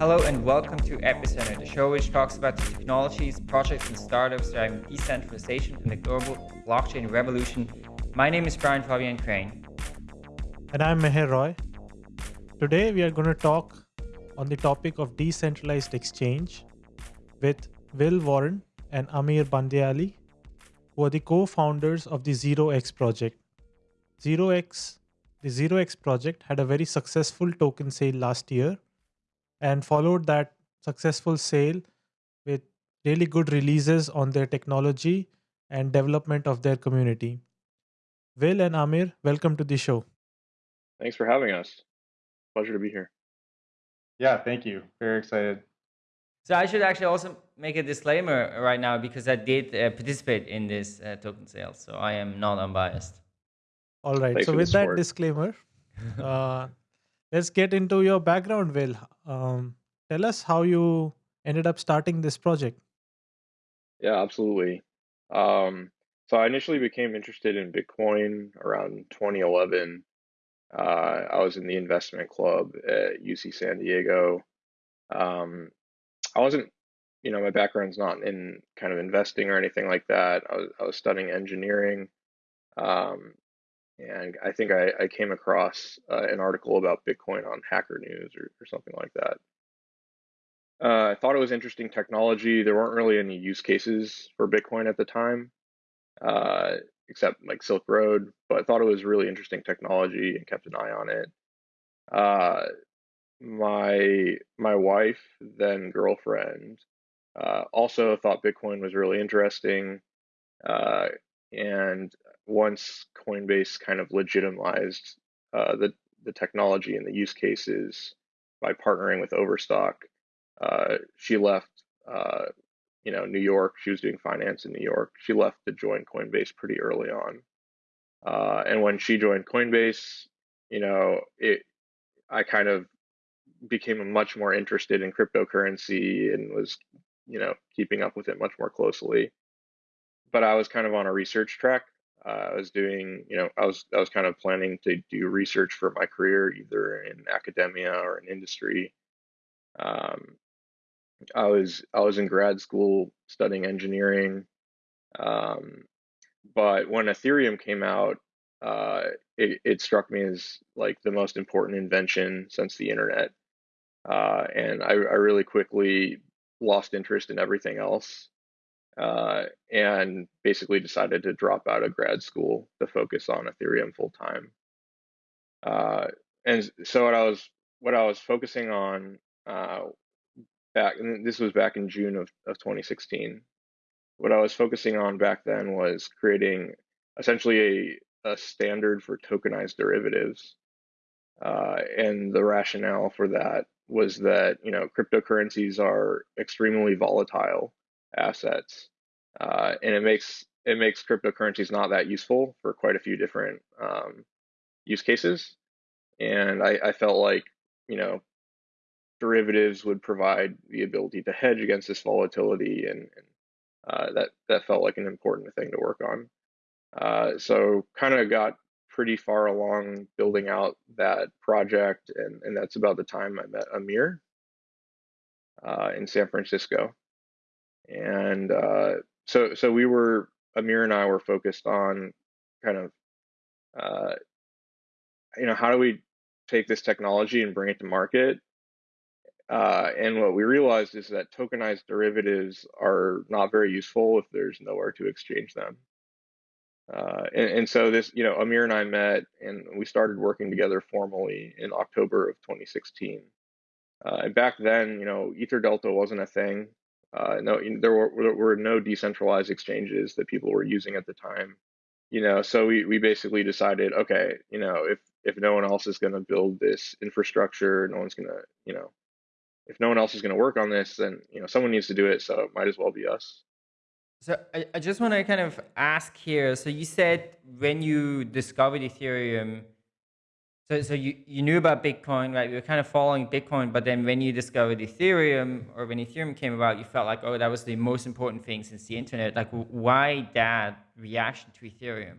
Hello and welcome to Epicenter, the show which talks about the technologies, projects, and startups driving decentralization and the global blockchain revolution. My name is Brian Fabian Crain. And I'm Meher Roy. Today we are going to talk on the topic of decentralized exchange with Will Warren and Amir Bandeali, who are the co-founders of the ZeroX project. ZeroX, the ZeroX project had a very successful token sale last year and followed that successful sale with really good releases on their technology and development of their community. Will and Amir, welcome to the show. Thanks for having us. Pleasure to be here. Yeah, thank you. Very excited. So I should actually also make a disclaimer right now because I did uh, participate in this uh, token sale, so I am not unbiased. All right. Thanks so with that support. disclaimer, uh, let's get into your background, Will. Um, tell us how you ended up starting this project. Yeah, absolutely. Um, so I initially became interested in Bitcoin around 2011. Uh, I was in the investment club at UC San Diego. Um, I wasn't, you know, my background's not in kind of investing or anything like that. I was, I was studying engineering. Um, and I think I, I came across uh, an article about Bitcoin on Hacker News or, or something like that. Uh, I thought it was interesting technology. There weren't really any use cases for Bitcoin at the time, uh, except like Silk Road, but I thought it was really interesting technology and kept an eye on it. Uh, my my wife, then girlfriend, uh, also thought Bitcoin was really interesting. Uh, and once Coinbase kind of legitimized uh, the the technology and the use cases by partnering with Overstock, uh, she left. Uh, you know, New York. She was doing finance in New York. She left to join Coinbase pretty early on. Uh, and when she joined Coinbase, you know, it I kind of became much more interested in cryptocurrency and was, you know, keeping up with it much more closely. But I was kind of on a research track. Uh, I was doing, you know, I was I was kind of planning to do research for my career, either in academia or in industry. Um, I was I was in grad school studying engineering, um, but when Ethereum came out, uh, it, it struck me as like the most important invention since the internet, uh, and I, I really quickly lost interest in everything else, uh, and basically decided to drop out of grad school to focus on Ethereum full time. Uh, and so what I was what I was focusing on uh, back and this was back in June of, of 2016. What I was focusing on back then was creating essentially a, a standard for tokenized derivatives. Uh, and the rationale for that was that you know cryptocurrencies are extremely volatile assets, uh, and it makes it makes cryptocurrencies not that useful for quite a few different um, use cases. And I, I felt like you know derivatives would provide the ability to hedge against this volatility, and, and uh, that that felt like an important thing to work on. Uh, so kind of got pretty far along building out that project, and, and that's about the time I met Amir uh, in San Francisco, and uh, so so we were Amir and I were focused on kind of uh, you know how do we take this technology and bring it to market uh, and what we realized is that tokenized derivatives are not very useful if there's nowhere to exchange them. Uh, and, and, so this, you know, Amir and I met and we started working together formally in October of 2016. Uh, and back then, you know, Ether Delta wasn't a thing. Uh, no, there were, were no decentralized exchanges that people were using at the time. You know, so we, we basically decided, okay, you know, if if no one else is going to build this infrastructure, no one's going to, you know, if no one else is going to work on this, then you know someone needs to do it. So it might as well be us. So I, I just want to kind of ask here. So you said when you discovered Ethereum, so so you, you knew about Bitcoin, right? You were kind of following Bitcoin, but then when you discovered Ethereum or when Ethereum came about, you felt like, oh, that was the most important thing since the internet. Like, why that reaction to Ethereum?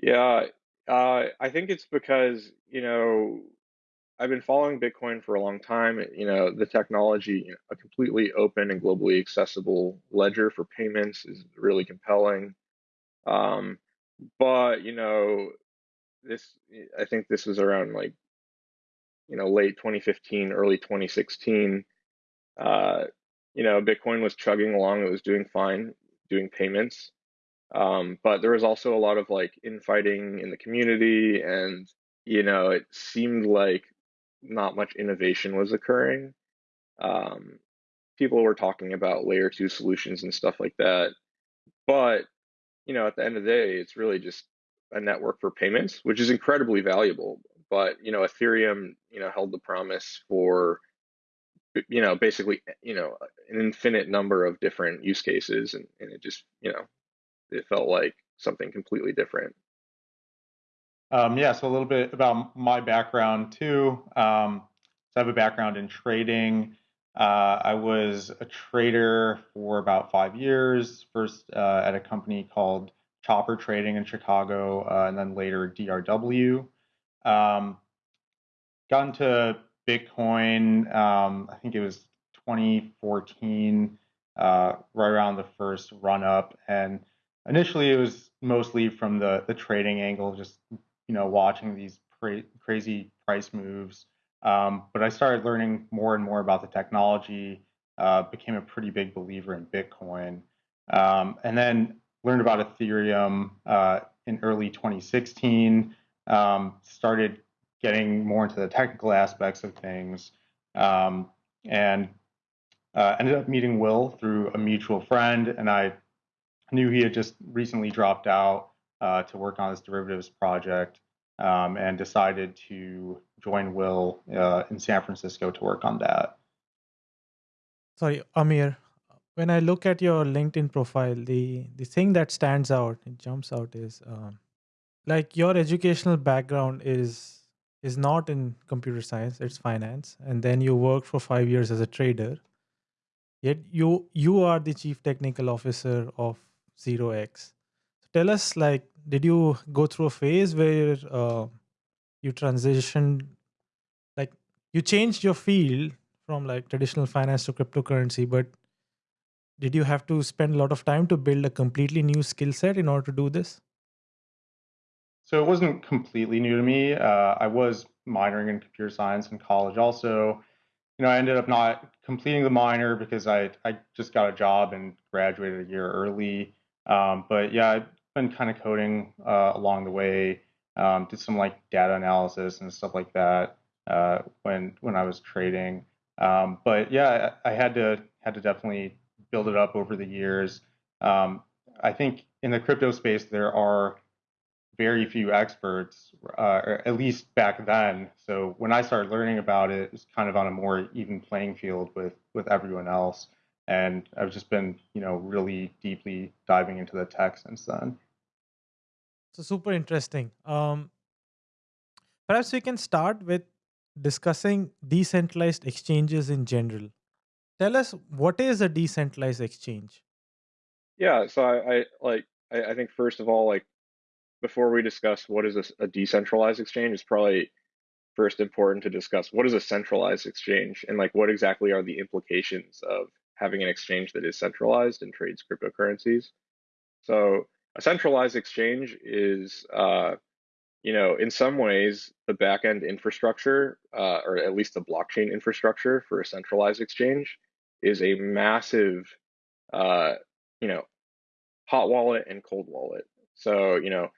Yeah, uh, I think it's because you know I've been following Bitcoin for a long time. You know, the technology, you know, a completely open and globally accessible ledger for payments is really compelling. Um, but you know, this I think this was around like you know late 2015, early 2016. Uh, you know, Bitcoin was chugging along; it was doing fine, doing payments. Um, but there was also a lot of like infighting in the community, and you know, it seemed like not much innovation was occurring. Um, people were talking about layer two solutions and stuff like that, but you know, at the end of the day, it's really just a network for payments, which is incredibly valuable. But you know, Ethereum, you know, held the promise for you know basically you know an infinite number of different use cases, and, and it just you know it felt like something completely different. Um, yeah, so a little bit about my background too. Um, so I have a background in trading. Uh, I was a trader for about five years, first uh, at a company called Chopper Trading in Chicago, uh, and then later DRW. Um, got into Bitcoin, um, I think it was 2014, uh, right around the first run up. And initially it was mostly from the, the trading angle, just, you know, watching these cra- crazy price moves. Um, but I started learning more and more about the technology, uh, became a pretty big believer in Bitcoin, um, and then learned about Ethereum uh, in early 2016. Um, started getting more into the technical aspects of things, um, and uh, ended up meeting Will through a mutual friend, and I knew he had just recently dropped out uh, to work on this derivatives project um, and decided to join Will uh, in San Francisco to work on that. Sorry, Amir. When I look at your LinkedIn profile, the the thing that stands out, it jumps out, is um, like your educational background is is not in computer science; it's finance, and then you worked for five years as a trader. Yet you you are the chief technical officer of Zero X. Tell us, like, did you go through a phase where uh, you transitioned like you changed your field from like traditional finance to cryptocurrency but did you have to spend a lot of time to build a completely new skill set in order to do this? So it wasn't completely new to me. Uh, i was minoring in computer science in college also. You know i ended up not completing the minor because i, I just got a job and graduated a year early. Um, but yeah i've been kind of coding uh, along the way. Um, did some like data analysis and stuff like that uh, when when I was trading. Um, but yeah, I, I, had to had to definitely build it up over the years. Um, I think in the crypto space there are very few experts, uh, or at least back then. So when I started learning about it, it was kind of on a more even playing field with with everyone else. And I've just been, you know, really deeply diving into the tech since then. So super interesting. Um, perhaps we can start with discussing decentralized exchanges in general. Tell us what is a decentralized exchange? Yeah, so I, I like I, I think first of all, like before we discuss what is a, a decentralized exchange, it's probably first important to discuss what is a centralized exchange and like what exactly are the implications of having an exchange that is centralized and trades cryptocurrencies. So a centralized exchange is, uh, you know, in some ways, the backend infrastructure, uh, or at least the blockchain infrastructure for a centralized exchange, is a massive, uh, you know, hot wallet and cold wallet. So, you know,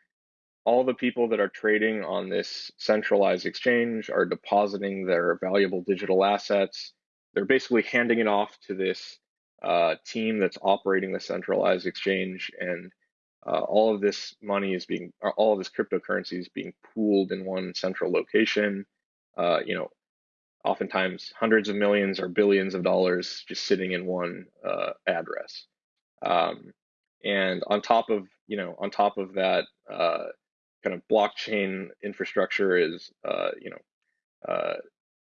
all the people that are trading on this centralized exchange are depositing their valuable digital assets. They're basically handing it off to this uh, team that's operating the centralized exchange, and uh, all of this money is being, all of this cryptocurrency is being pooled in one central location. Uh, you know, oftentimes hundreds of millions or billions of dollars just sitting in one uh, address. Um, and on top of, you know, on top of that uh, kind of blockchain infrastructure is, uh, you know, uh,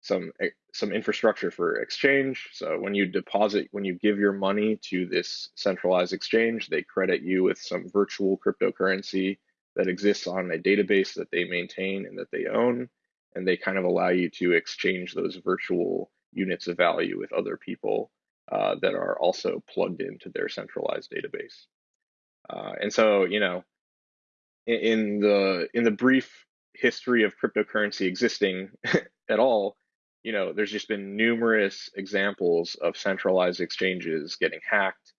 some eh, some infrastructure for exchange. So when you deposit, when you give your money to this centralized exchange, they credit you with some virtual cryptocurrency that exists on a database that they maintain and that they own. and they kind of allow you to exchange those virtual units of value with other people uh, that are also plugged into their centralized database. Uh, and so, you know, in, in the in the brief history of cryptocurrency existing at all, you know, there's just been numerous examples of centralized exchanges getting hacked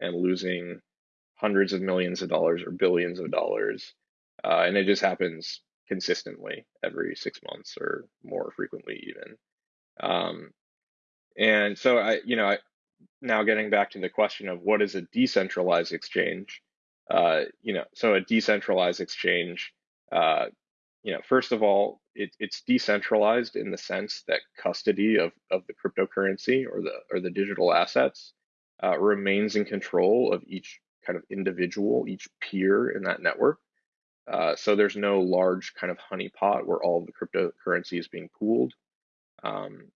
and losing hundreds of millions of dollars or billions of dollars. Uh, and it just happens consistently every six months or more frequently even. Um, and so I, you know, I, now getting back to the question of what is a decentralized exchange, uh, you know, so a decentralized exchange, uh, you know, first of all, it, it's decentralized in the sense that custody of, of the cryptocurrency or the or the digital assets uh, remains in control of each kind of individual, each peer in that network. Uh, so there's no large kind of honeypot where all the cryptocurrency is being pooled. Um,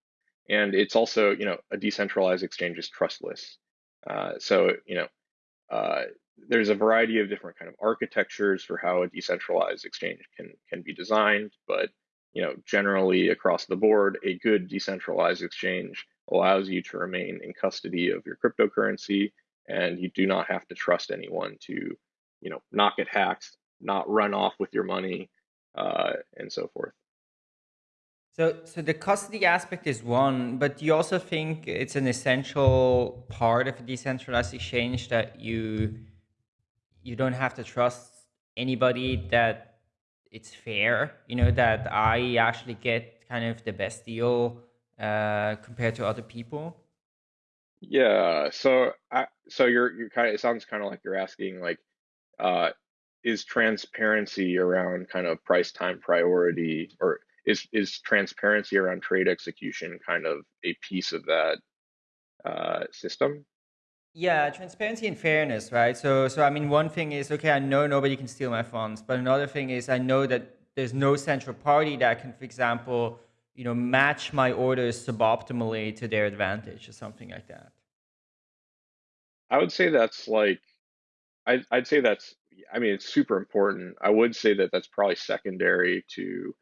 and it's also, you know, a decentralized exchange is trustless. Uh, so, you know, uh, there's a variety of different kind of architectures for how a decentralized exchange can can be designed, but you know, generally across the board, a good decentralized exchange allows you to remain in custody of your cryptocurrency, and you do not have to trust anyone to, you know, not get hacked, not run off with your money, uh, and so forth. So, so the custody aspect is one, but you also think it's an essential part of a decentralized exchange that you you don't have to trust anybody that it's fair, you know, that I actually get kind of the best deal uh, compared to other people? Yeah, so I so you're you're kind of it sounds kind of like you're asking like uh is transparency around kind of price time priority or is is transparency around trade execution kind of a piece of that uh system? Yeah, transparency and fairness, right? So, so I mean, one thing is, okay, I know nobody can steal my funds, but another thing is, I know that there's no central party that can, for example, you know, match my orders suboptimally to their advantage or something like that. I would say that's like, I, I'd say that's, I mean, it's super important. I would say that that's probably secondary to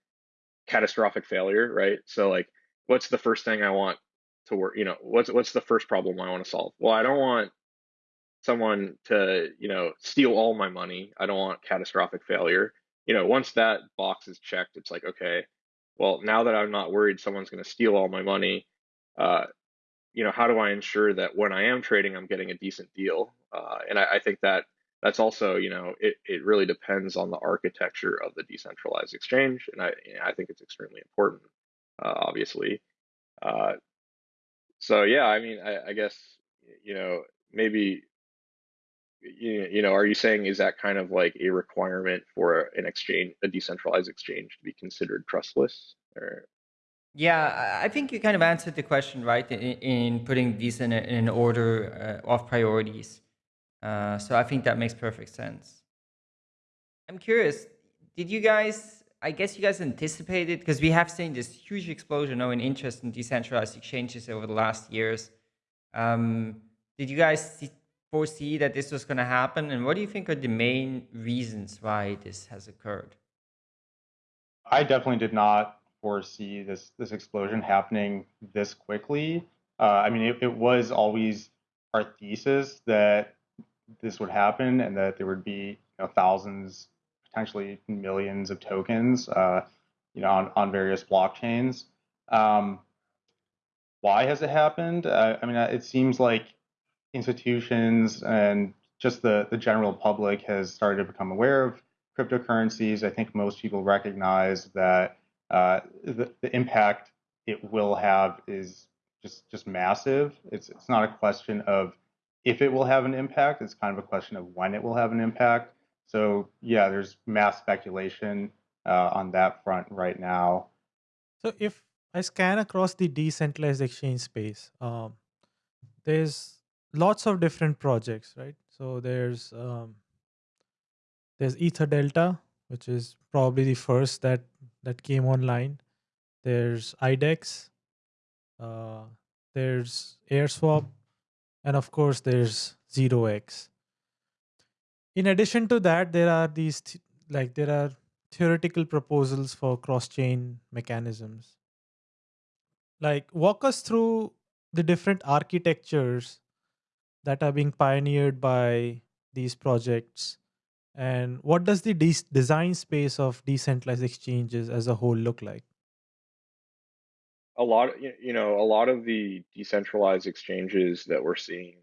catastrophic failure, right? So, like, what's the first thing I want to work you know what's what's the first problem i want to solve? Well i don't want someone to you know steal all my money. I don't want catastrophic failure. You know once that box is checked it's like okay well now that i'm not worried someone's going to steal all my money uh, you know how do i ensure that when i am trading i'm getting a decent deal? Uh, and I, I, think that that's also you know it, it really depends on the architecture of the decentralized exchange and i i think it's extremely important uh, obviously. Uh, so yeah, I mean, I, I guess you know maybe you, you know, are you saying is that kind of like a requirement for an exchange, a decentralized exchange, to be considered trustless? Or yeah, I think you kind of answered the question right in, in putting these in, a, in an order uh, of priorities. Uh, so I think that makes perfect sense. I'm curious, did you guys I guess you guys anticipated because we have seen this huge explosion now in interest in decentralized exchanges over the last years. Um, did you guys see, foresee that this was going to happen? And what do you think are the main reasons why this has occurred? I definitely did not foresee this this explosion happening this quickly. Uh, I mean, it, it was always our thesis that this would happen and that there would be you know, thousands potentially millions of tokens, uh, you know, on, on various blockchains. Um, why has it happened? Uh, I mean, it seems like institutions and just the, the general public has started to become aware of cryptocurrencies. I think most people recognize that uh, the, the impact it will have is just just massive. It's it's not a question of if it will have an impact. It's kind of a question of when it will have an impact. So yeah, there's mass speculation uh, on that front right now. So if I scan across the decentralized exchange space, um, there's lots of different projects, right? So there's um, there's Ether Delta, which is probably the first that that came online. There's IDEX, uh, there's AirSwap, and of course there's ZeroX in addition to that there are these like there are theoretical proposals for cross-chain mechanisms. Like, walk us through the different architectures that are being pioneered by these projects and what does the de- design space of decentralized exchanges as a whole look like a lot you know, a lot of the decentralized exchanges that we're seeing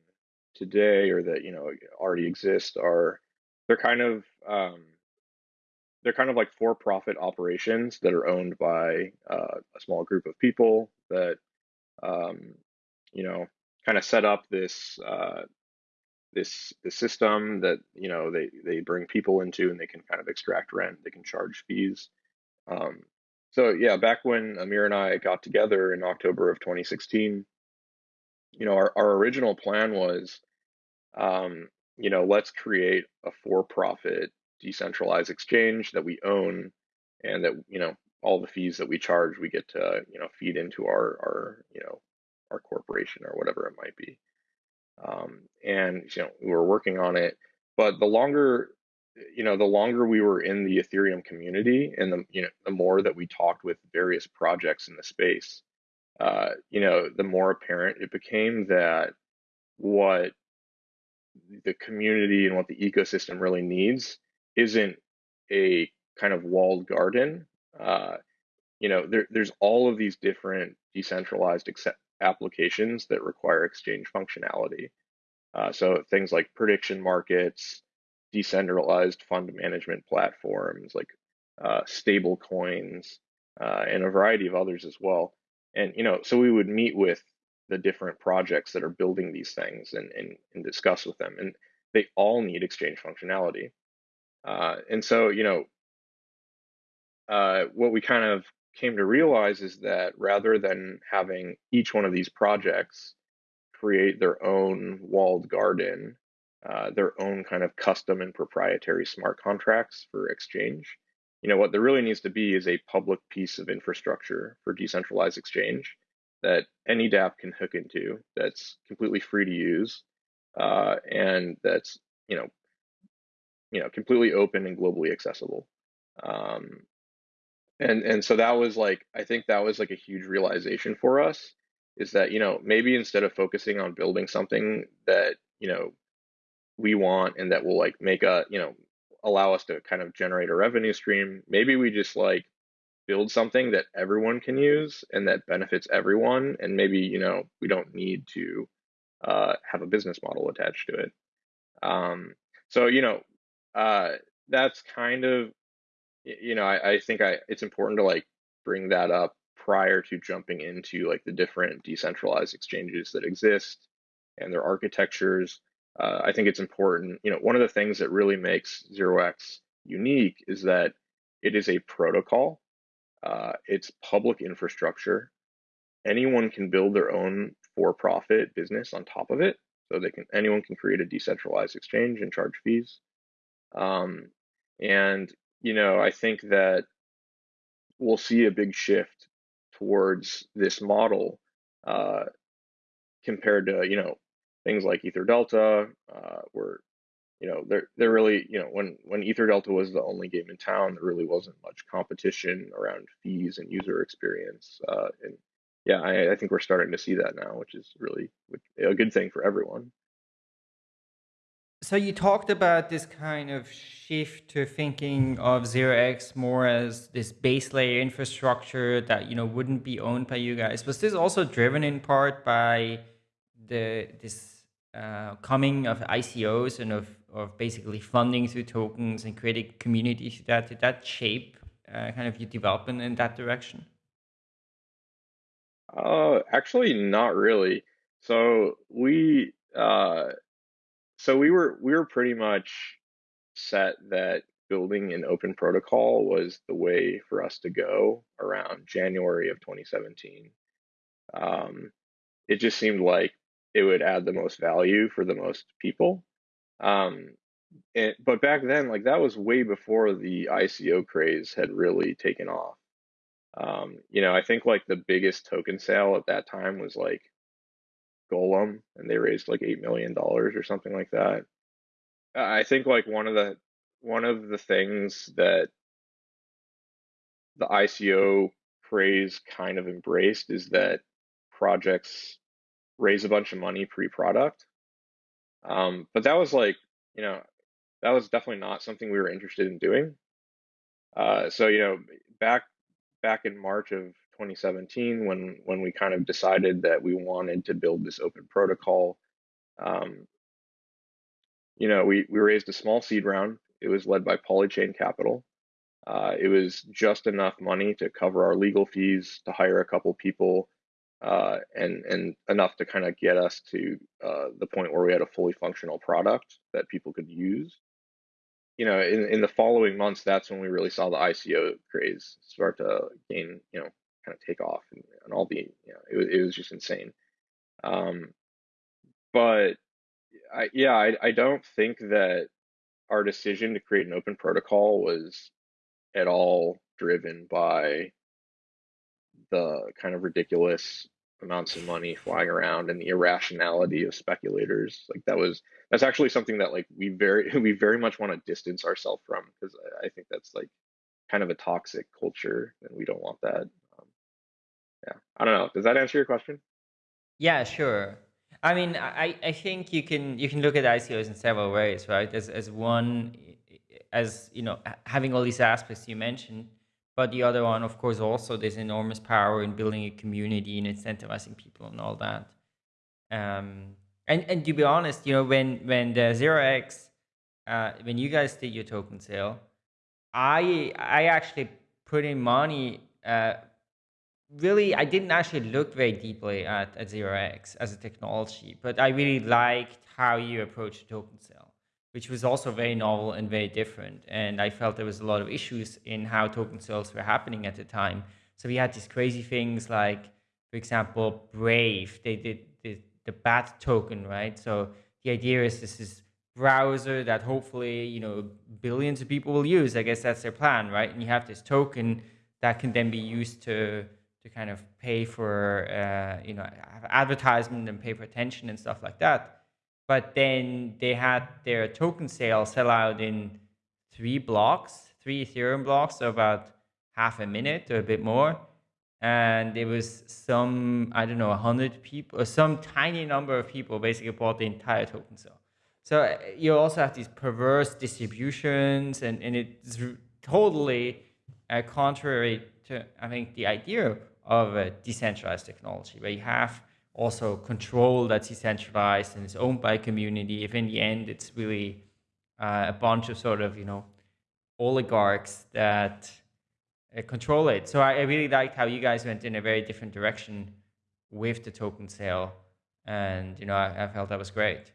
today or that, you know, already exist are they're kind of um, they're kind of like for-profit operations that are owned by uh, a small group of people that um, you know kind of set up this uh, this this system that you know they they bring people into and they can kind of extract rent they can charge fees. Um, so yeah back when amir and i got together in october of 2016 you know our, our original plan was um, you know let's create a for-profit decentralized exchange that we own and that you know all the fees that we charge we get to you know feed into our our you know our corporation or whatever it might be. Um, and you know we were working on it but the longer you know the longer we were in the ethereum community and the you know the more that we talked with various projects in the space uh, you know the more apparent it became that what the community and what the ecosystem really needs isn't a kind of walled garden. Uh, you know, there, there's all of these different decentralized applications that require exchange functionality. Uh, so things like prediction markets, decentralized fund management platforms, like uh, stable coins, uh, and a variety of others as well. And you know, so we would meet with the different projects that are building these things and, and, and discuss with them. And they all need exchange functionality. Uh, and so, you know, uh, what we kind of came to realize is that rather than having each one of these projects create their own walled garden, uh, their own kind of custom and proprietary smart contracts for exchange, you know, what there really needs to be is a public piece of infrastructure for decentralized exchange that any dApp can hook into that's completely free to use uh, and that's you know you know completely open and globally accessible. Um, and and so that was like I think that was like a huge realization for us is that you know maybe instead of focusing on building something that you know we want and that will like make a you know allow us to kind of generate a revenue stream. Maybe we just like build something that everyone can use and that benefits everyone and maybe you know we don't need to uh, have a business model attached to it. Um, so you know uh, that's kind of you know I, I think i it's important to like bring that up prior to jumping into like the different decentralized exchanges that exist and their architectures uh, i think it's important you know one of the things that really makes 0x unique is that it is a protocol uh, it's public infrastructure. Anyone can build their own for-profit business on top of it. So they can anyone can create a decentralized exchange and charge fees. Um, and you know, I think that we'll see a big shift towards this model uh, compared to you know things like Ether Delta, uh, where you know, they're they're really, you know, when when Ether Delta was the only game in town, there really wasn't much competition around fees and user experience. Uh, and yeah, I, I think we're starting to see that now, which is really a good thing for everyone. So you talked about this kind of shift to thinking of 0x more as this base layer infrastructure that you know wouldn't be owned by you guys. Was this also driven in part by the this uh, coming of ICOs and of of basically funding through tokens and creating communities that did that shape uh, kind of your development in that direction? Uh, actually, not really. So we, uh, so we were we were pretty much set that building an open protocol was the way for us to go around January of 2017. Um, it just seemed like it would add the most value for the most people. Um, and, but back then, like that was way before the ICO craze had really taken off. Um, you know, I think like the biggest token sale at that time was like Golem, and they raised like eight million dollars or something like that. I think like one of the one of the things that the ICO craze kind of embraced is that projects raise a bunch of money pre-product. Um, but that was like, you know, that was definitely not something we were interested in doing. Uh, so you know, back back in March of 2017, when when we kind of decided that we wanted to build this open protocol, um, you know, we we raised a small seed round. It was led by Polychain Capital. Uh, it was just enough money to cover our legal fees, to hire a couple people, uh, and and enough to kind of get us to uh, the point where we had a fully functional product that people could use you know, in, in the following months, that's when we really saw the ICO craze start to gain, you know, kind of take off and, and all the, you know, it was, it was just insane. Um, but I, yeah, I, I don't think that our decision to create an open protocol was at all driven by the kind of ridiculous amounts of money flying around and the irrationality of speculators. Like that was that's actually something that like we very we very much want to distance ourselves from because I, I, think that's like kind of a toxic culture and we don't want that. Um, yeah, I don't know. Does that answer your question? Yeah, sure. I mean, I, I think you can you can look at ICOs in several ways, right? As as one, as you know, having all these aspects you mentioned, but the other one, of course, also there's enormous power in building a community and incentivizing people and all that. Um, and and to be honest, you know, when when the zero x, uh, when you guys did your token sale, I I actually put in money. Uh, really, I didn't actually look very deeply at at zero x as a technology, but I really liked how you approach token sale which was also very novel and very different. And I felt there was a lot of issues in how token sales were happening at the time. So we had these crazy things like, for example, Brave, they did the, the BAT token, right? So the idea is this is browser that hopefully, you know, billions of people will use. I guess that's their plan, right? And you have this token that can then be used to to kind of pay for, uh, you know, advertisement and pay for attention and stuff like that but then they had their token sale sell out in three blocks, three Ethereum blocks, so about half a minute or a bit more. And it was some, I don't know, 100 people, or some tiny number of people basically bought the entire token sale. So uh, you also have these perverse distributions, and, and it's totally uh, contrary to, I think, the idea of a decentralized technology, where you have also control that's decentralized and is owned by a community, if in the end it's really uh, a bunch of sort of, you know, oligarchs that uh, control it. So I, I, really liked how you guys went in a very different direction with the token sale. And, you know, I, I felt that was great.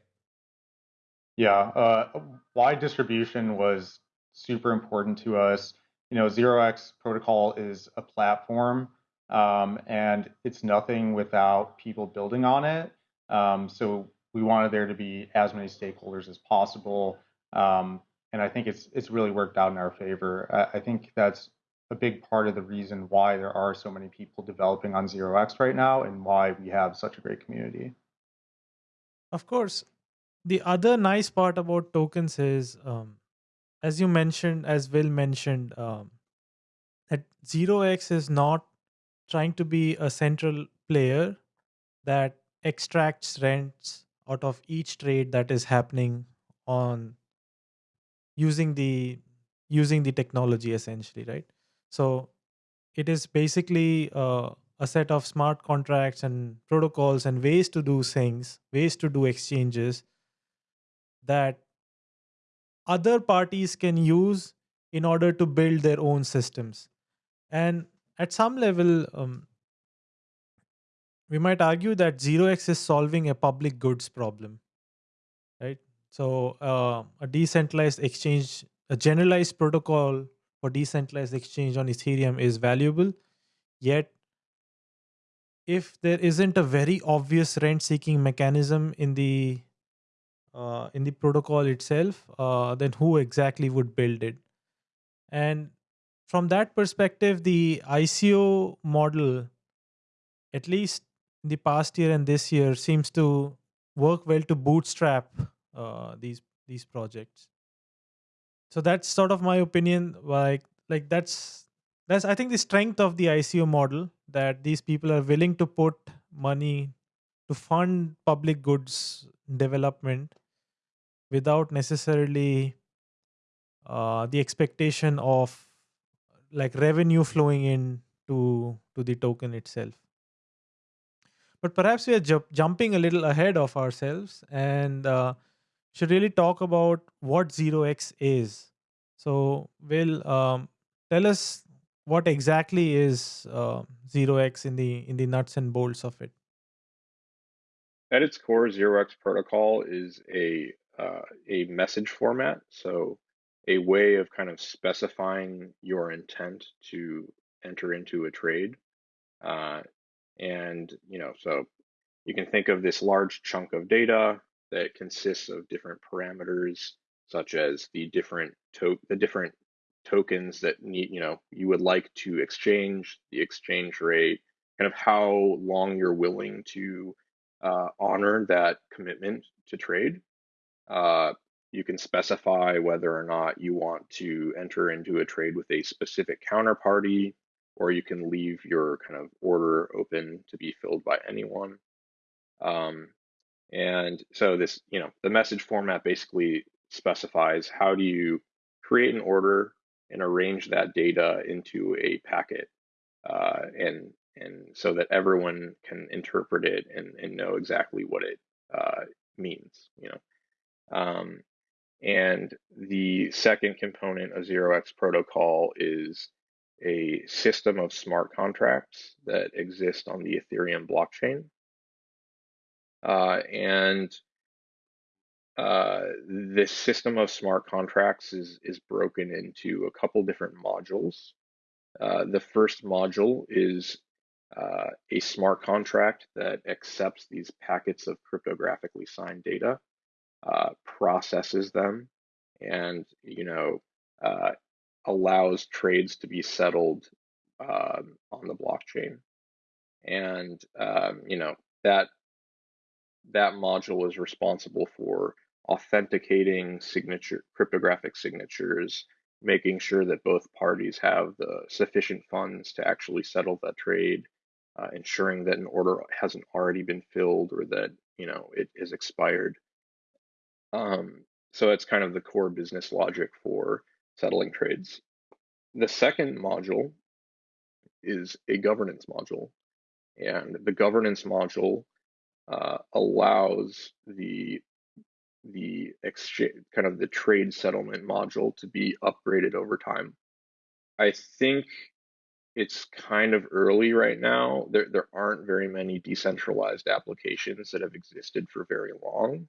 Yeah, uh, wide distribution was super important to us. You know, Zero X protocol is a platform um, and it's nothing without people building on it. Um, so we wanted there to be as many stakeholders as possible, um, and I think it's it's really worked out in our favor. I, I, think that's a big part of the reason why there are so many people developing on Zero X right now, and why we have such a great community. Of course, the other nice part about tokens is, um, as you mentioned, as Will mentioned, um, that Zero X is not trying to be a central player that extracts rents out of each trade that is happening on using the using the technology essentially right? So it is basically uh, a set of smart contracts and protocols and ways to do things ways to do exchanges that other parties can use in order to build their own systems. And at some level, um, we might argue that 0x is solving a public goods problem, right? So uh, a decentralized exchange, a generalized protocol for decentralized exchange on Ethereum is valuable. Yet, if there isn't a very obvious rent-seeking mechanism in the uh, in the protocol itself, uh, then who exactly would build it? And from that perspective, the ICO model, at least in the past year and this year, seems to work well to bootstrap uh, these these projects. So that's sort of my opinion. Like like that's that's i think the strength of the ico model that these people are willing to put money to fund public goods development without necessarily uh, the expectation of like revenue flowing in to to the token itself. But perhaps we are ju- jumping a little ahead of ourselves and uh, should really talk about what 0x is. So will um, tell us what exactly is uh, 0x in the in the nuts and bolts of it. At its core, ZeroX protocol is a uh, a message format, so a way of kind of specifying your intent to enter into a trade. Uh, and you know, so you can think of this large chunk of data that consists of different parameters, such as the different to the different tokens that need, you know, you would like to exchange, the exchange rate, kind of how long you're willing to uh, honor that commitment to trade. Uh, you can specify whether or not you want to enter into a trade with a specific counterparty, or you can leave your kind of order open to be filled by anyone. Um, and so this, you know, the message format basically specifies how do you create an order and arrange that data into a packet, uh, and and so that everyone can interpret it and, and know exactly what it uh, means, you know. Um, and the second component of ZeroX protocol is a system of smart contracts that exist on the Ethereum blockchain. Uh, and uh, this system of smart contracts is, is broken into a couple different modules. Uh, the first module is uh, a smart contract that accepts these packets of cryptographically signed data, uh, processes them, and you know uh, allows trades to be settled um, on the blockchain. And um, you know that that module is responsible for authenticating signature cryptographic signatures, making sure that both parties have the sufficient funds to actually settle that trade, uh, ensuring that an order hasn't already been filled or that you know it is expired. Um, so it's kind of the core business logic for settling trades. The second module is a governance module, and the governance module uh, allows the the exchange kind of the trade settlement module to be upgraded over time. I think it's kind of early right now. There there aren't very many decentralized applications that have existed for very long.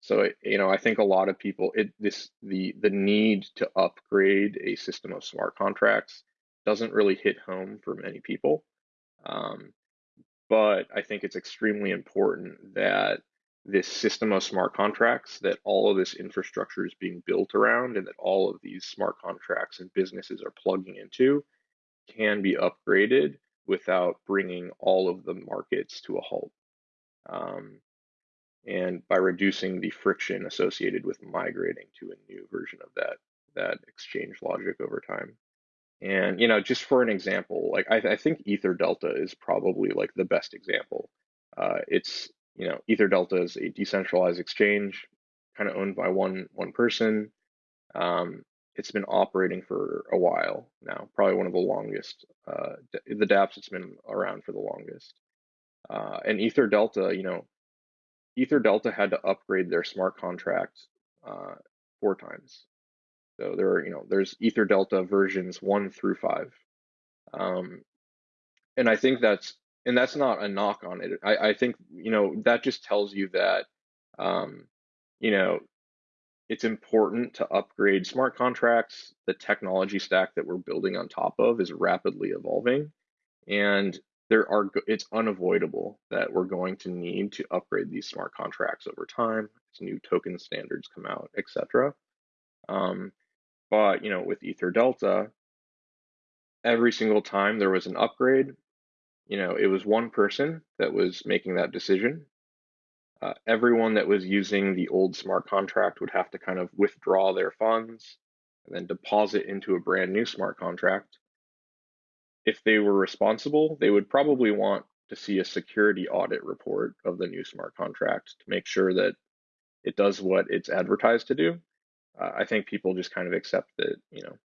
So you know, I think a lot of people it this the the need to upgrade a system of smart contracts doesn't really hit home for many people. Um, but I think it's extremely important that this system of smart contracts, that all of this infrastructure is being built around, and that all of these smart contracts and businesses are plugging into can be upgraded without bringing all of the markets to a halt. Um, and by reducing the friction associated with migrating to a new version of that that exchange logic over time. And you know, just for an example, like I, I think Ether Delta is probably like the best example. Uh, it's you know, Ether Delta is a decentralized exchange, kind of owned by one one person. Um, it's been operating for a while now, probably one of the longest. Uh, the dApps it's been around for the longest. Uh, and Ether Delta, you know, Ether Delta had to upgrade their smart contract uh, four times. So there are, you know, there's Ether Delta versions one through five. Um, and I think that's, and that's not a knock on it. I, I think, you know, that just tells you that, um, you know, it's important to upgrade smart contracts. The technology stack that we're building on top of is rapidly evolving. And there are it's unavoidable that we're going to need to upgrade these smart contracts over time as new token standards come out, etc. Um, but you know, with Ether Delta, every single time there was an upgrade, you know, it was one person that was making that decision. Uh, everyone that was using the old smart contract would have to kind of withdraw their funds and then deposit into a brand new smart contract if they were responsible, they would probably want to see a security audit report of the new smart contract to make sure that it does what it's advertised to do. Uh, I think people just kind of accept that, you know,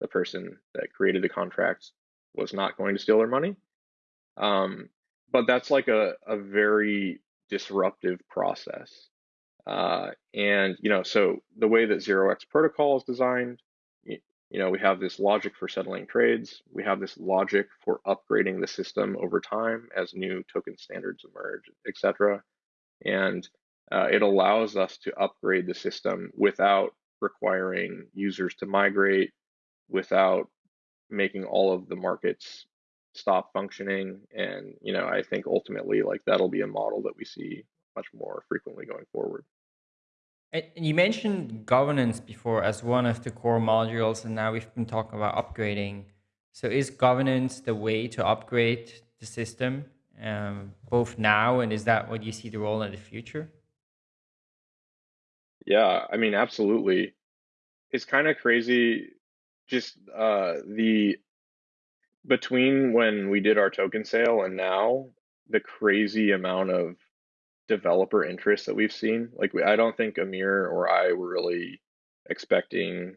the person that created the contract was not going to steal their money. Um, but that's like a, a very disruptive process. Uh, and, you know, so the way that 0x protocol is designed, you, know, we have this logic for settling trades. We have this logic for upgrading the system over time as new token standards emerge, etc. And uh, it allows us to upgrade the system without requiring users to migrate, without making all of the markets stop functioning. And, you know, I think ultimately like that'll be a model that we see much more frequently going forward. And you mentioned governance before as one of the core modules, and now we've been talking about upgrading. So is governance the way to upgrade the system, um, both now, and is that what you see the role in the future? Yeah, I mean, absolutely. It's kind of crazy just uh, the between when we did our token sale and now the crazy amount of developer interest that we've seen. Like I don't think Amir or I were really expecting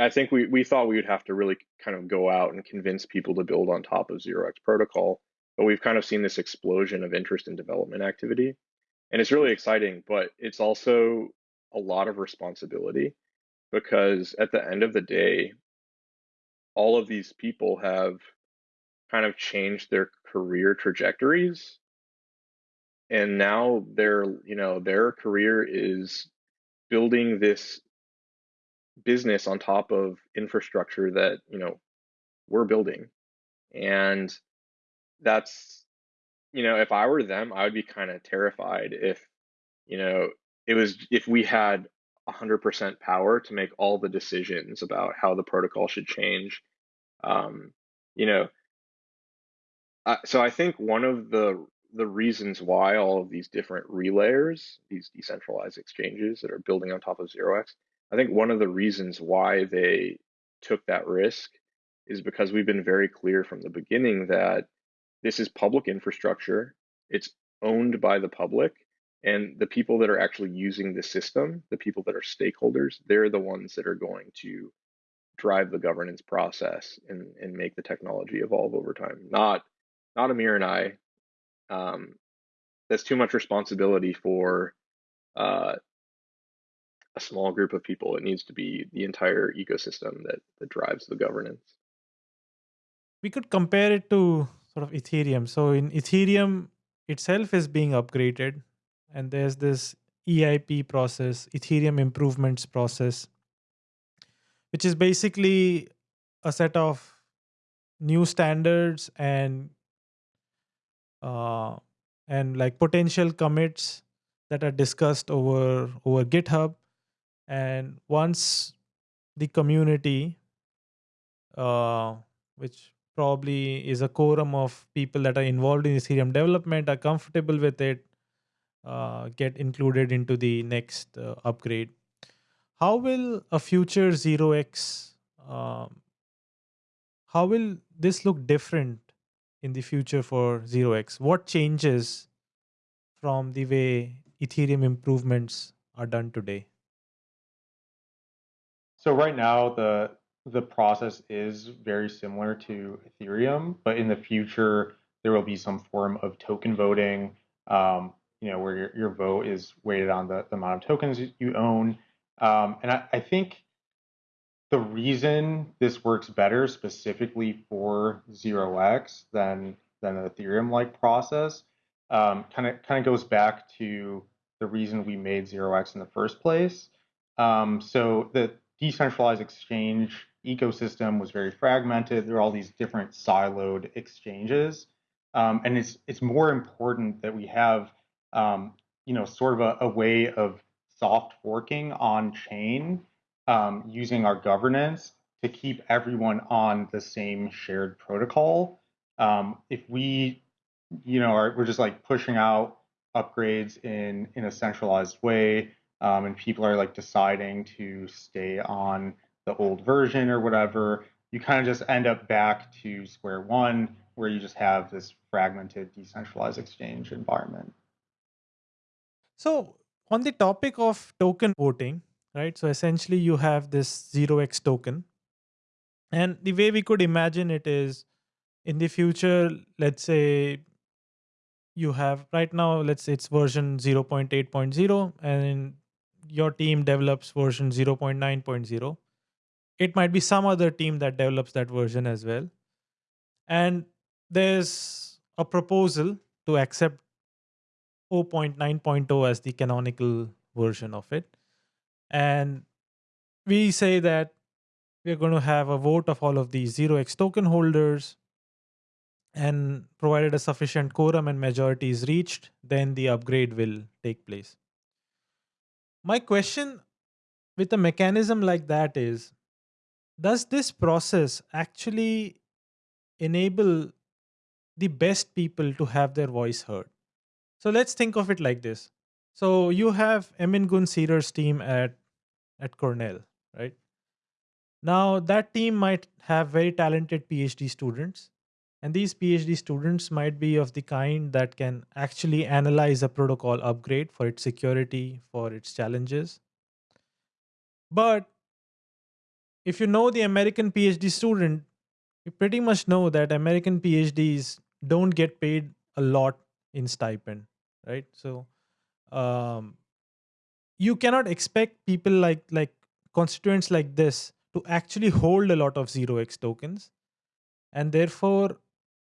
I think we, we thought we would have to really kind of go out and convince people to build on top of 0x protocol, but we've kind of seen this explosion of interest in development activity. And it's really exciting, but it's also a lot of responsibility because at the end of the day, all of these people have kind of changed their career trajectories and now their you know their career is building this business on top of infrastructure that you know we're building and that's you know if i were them i would be kind of terrified if you know it was if we had 100% power to make all the decisions about how the protocol should change. Um, you know, uh, so I think one of the the reasons why all of these different relayers, these decentralized exchanges that are building on top of 0x, I think one of the reasons why they took that risk is because we've been very clear from the beginning that this is public infrastructure. It's owned by the public and the people that are actually using the system, the people that are stakeholders, they're the ones that are going to drive the governance process and, and make the technology evolve over time. Not not Amir and I. Um, that's too much responsibility for uh, a small group of people. It needs to be the entire ecosystem that that drives the governance. We could compare it to sort of Ethereum. So in Ethereum itself is being upgraded and there's this EIP process, Ethereum improvements process, which is basically a set of new standards and uh, and like potential commits that are discussed over over GitHub. And once the community, uh, which probably is a quorum of people that are involved in Ethereum development, are comfortable with it, uh, get included into the next uh, upgrade. How will a future 0x, um, how will this look different in the future for 0x? What changes from the way Ethereum improvements are done today? So right now the the process is very similar to Ethereum, but in the future there will be some form of token voting. Um, you know, where your, your vote is weighted on the, the amount of tokens you own. Um, and I, I think the reason this works better specifically for 0x than than an Ethereum like process kind of kind of goes back to the reason we made 0x in the first place. Um, so the decentralized exchange ecosystem was very fragmented. There are all these different siloed exchanges. Um, and it's it's more important that we have um, you know, sort of a, a, way of soft forking on chain um, using our governance to keep everyone on the same shared protocol. Um, if we, you know, are, we're just like pushing out upgrades in in a centralized way, um, and people are like deciding to stay on the old version or whatever, you kind of just end up back to square one, where you just have this fragmented, decentralized exchange environment. So, on the topic of token voting, right? So, essentially, you have this 0x token. And the way we could imagine it is in the future, let's say you have right now, let's say it's version 0.8.0, and your team develops version 0.9.0. It might be some other team that develops that version as well. And there's a proposal to accept 0.9.0 as the canonical version of it. And we say that we're going to have a vote of all of these 0x token holders. And provided a sufficient quorum and majority is reached, then the upgrade will take place. My question with a mechanism like that is Does this process actually enable the best people to have their voice heard? So let's think of it like this. So you have Emin Gun team at at Cornell, right? Now that team might have very talented PhD students, and these PhD students might be of the kind that can actually analyze a protocol upgrade for its security, for its challenges. But if you know the American PhD student, you pretty much know that American PhDs don't get paid a lot in stipend, right? So um, you cannot expect people like like constituents like this to actually hold a lot of 0x tokens. And therefore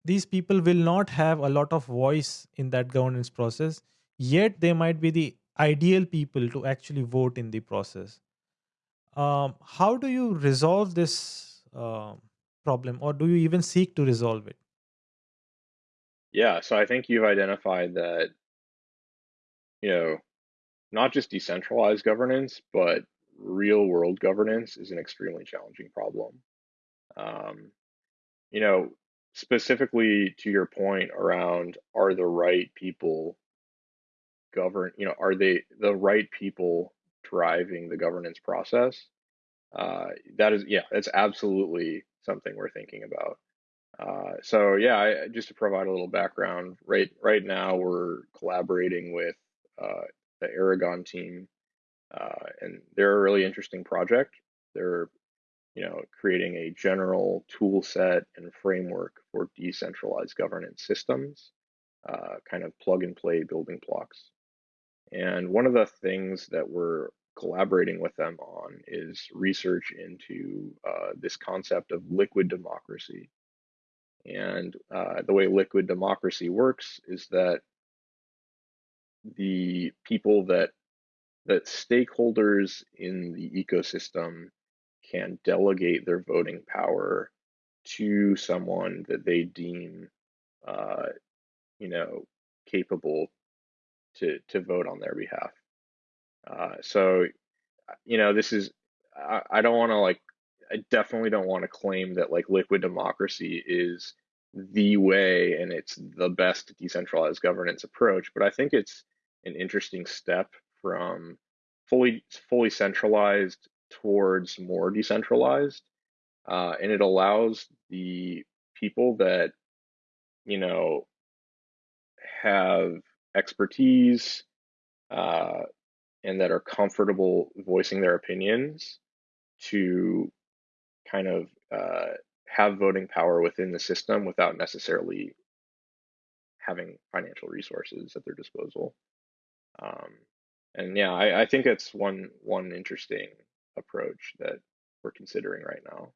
these people will not have a lot of voice in that governance process. Yet they might be the ideal people to actually vote in the process. Um, how do you resolve this uh, problem? Or do you even seek to resolve it? Yeah, so I think you've identified that, you know, not just decentralized governance, but real world governance is an extremely challenging problem. Um, you know, specifically to your point around are the right people govern, you know, are they the right people driving the governance process? Uh, that is, yeah, that's absolutely something we're thinking about. Uh, so yeah, I, just to provide a little background, right right now we're collaborating with the Aragon team, uh, and they're a really interesting project. They're you know creating a general tool set and framework for decentralized governance systems, uh, kind of plug and play building blocks. And one of the things that we're collaborating with them on is research into uh, this concept of liquid democracy and uh, the way liquid democracy works is that the people that that stakeholders in the ecosystem can delegate their voting power to someone that they deem, uh, you know, capable to to vote on their behalf. Uh, so, you know, this is I, I don't want to like I definitely don't want to claim that like liquid democracy is the way and it's the best decentralized governance approach, but I think it's an interesting step from fully fully centralized towards more decentralized, uh, and it allows the people that you know have expertise uh, and that are comfortable voicing their opinions to kind of uh, have voting power within the system without necessarily having financial resources at their disposal. Um, and yeah, I, I think it's one one interesting approach that we're considering right now.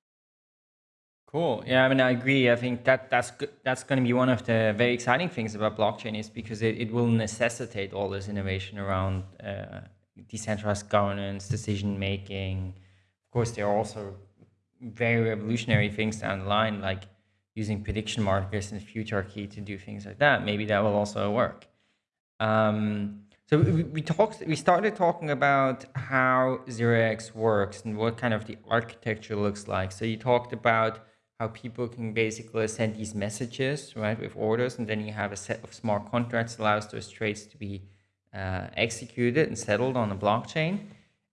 Cool. Yeah, I mean, I agree. I think that that's good. that's going to be one of the very exciting things about blockchain is because it, it will necessitate all this innovation around uh, decentralized governance, decision making. Of course, there are also very revolutionary things down the line, like using prediction markets and futarchy to do things like that. Maybe that will also work. Um, so we, talked, we started talking about how 0x works and what kind of the architecture looks like. So you talked about how people can basically send these messages, right, with orders, and then you have a set of smart contracts allows those trades to be uh, executed and settled on the blockchain.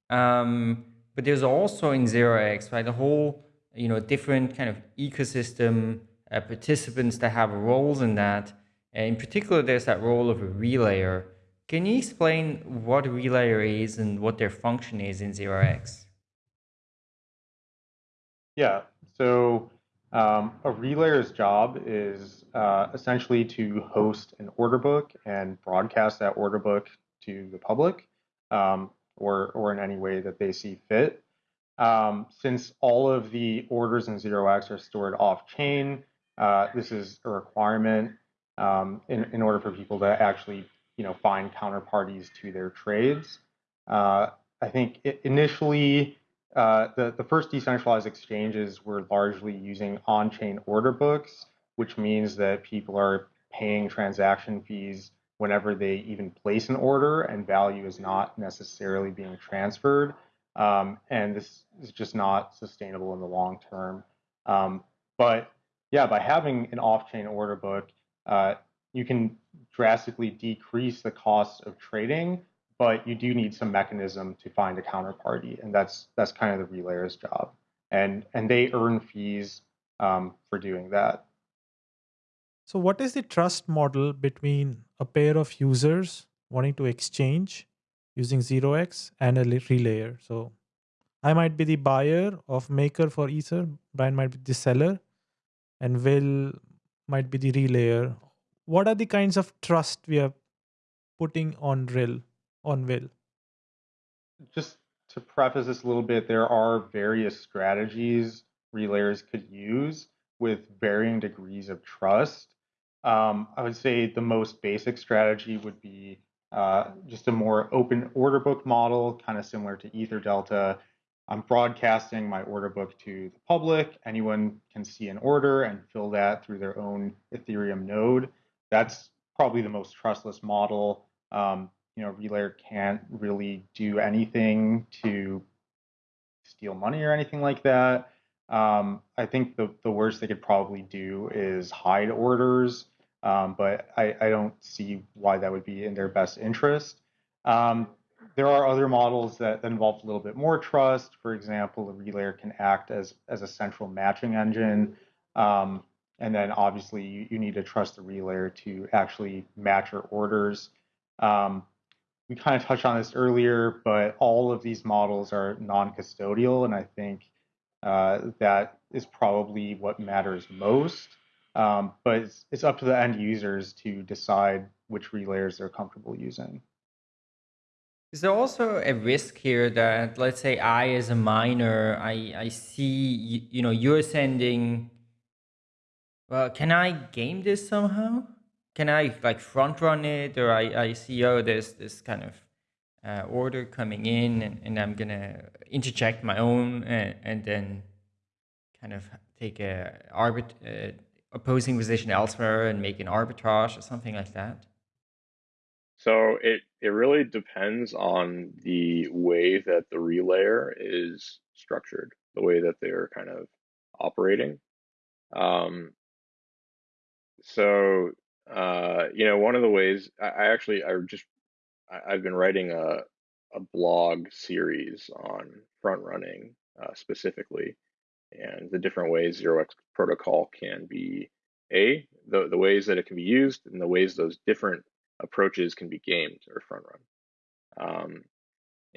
Um, but there's also in 0x, right, a whole you know different kind of ecosystem uh, participants that have roles in that. And in particular, there's that role of a relayer. Can you explain what relayer is and what their function is in 0x? Yeah. So um, a relayer's job is uh, essentially to host an order book and broadcast that order book to the public um, or, or in any way that they see fit. Um, since all of the orders in 0x are stored off chain, uh, this is a requirement um, in, in order for people to actually you know, find counterparties to their trades. Uh, I think it, initially uh, the, the first decentralized exchanges were largely using on-chain order books, which means that people are paying transaction fees whenever they even place an order and value is not necessarily being transferred. Um, and this is just not sustainable in the long term. Um, but yeah, by having an off-chain order book, uh, you can drastically decrease the cost of trading but you do need some mechanism to find a counterparty, and that's that's kind of the relayer's job, and and they earn fees um, for doing that. So, what is the trust model between a pair of users wanting to exchange using 0x and a relayer? So, I might be the buyer of Maker for Ether, Brian might be the seller, and Will might be the relayer. What are the kinds of trust we are putting on Rill? on Will? Just to preface this a little bit, there are various strategies relayers could use with varying degrees of trust. Um, I would say the most basic strategy would be uh, just a more open order book model, kind of similar to EtherDelta. I'm broadcasting my order book to the public. Anyone can see an order and fill that through their own Ethereum node. That's probably the most trustless model. Um, you know, Relayer can't really do anything to steal money or anything like that. Um, I think the, the worst they could probably do is hide orders, um, but I, I don't see why that would be in their best interest. Um, there are other models that, that involve a little bit more trust. For example, a relayer can act as, as a central matching engine. Um, and then obviously you, you need to trust the relayer to actually match your orders. Um, we kind of touched on this earlier, but all of these models are non-custodial, and I think uh, that is probably what matters most. Um, but it's, it's up to the end users to decide which relayers they're comfortable using. Is there also a risk here that, let's say, I as a miner, I I see you, you know you're sending. Well, can I game this somehow? can I like front run it or I, I see, oh, there's this kind of uh, order coming in and, and I'm going to interject my own and, and, then kind of take a arbit uh, opposing position elsewhere and make an arbitrage or something like that? So it, it really depends on the way that the relayer is structured, the way that they're kind of operating. Um, so uh, you know, one of the ways I, I actually I just I, have been writing a a blog series on front running uh, specifically, and the different ways 0x protocol can be a the the ways that it can be used and the ways those different approaches can be gamed or front run. Um,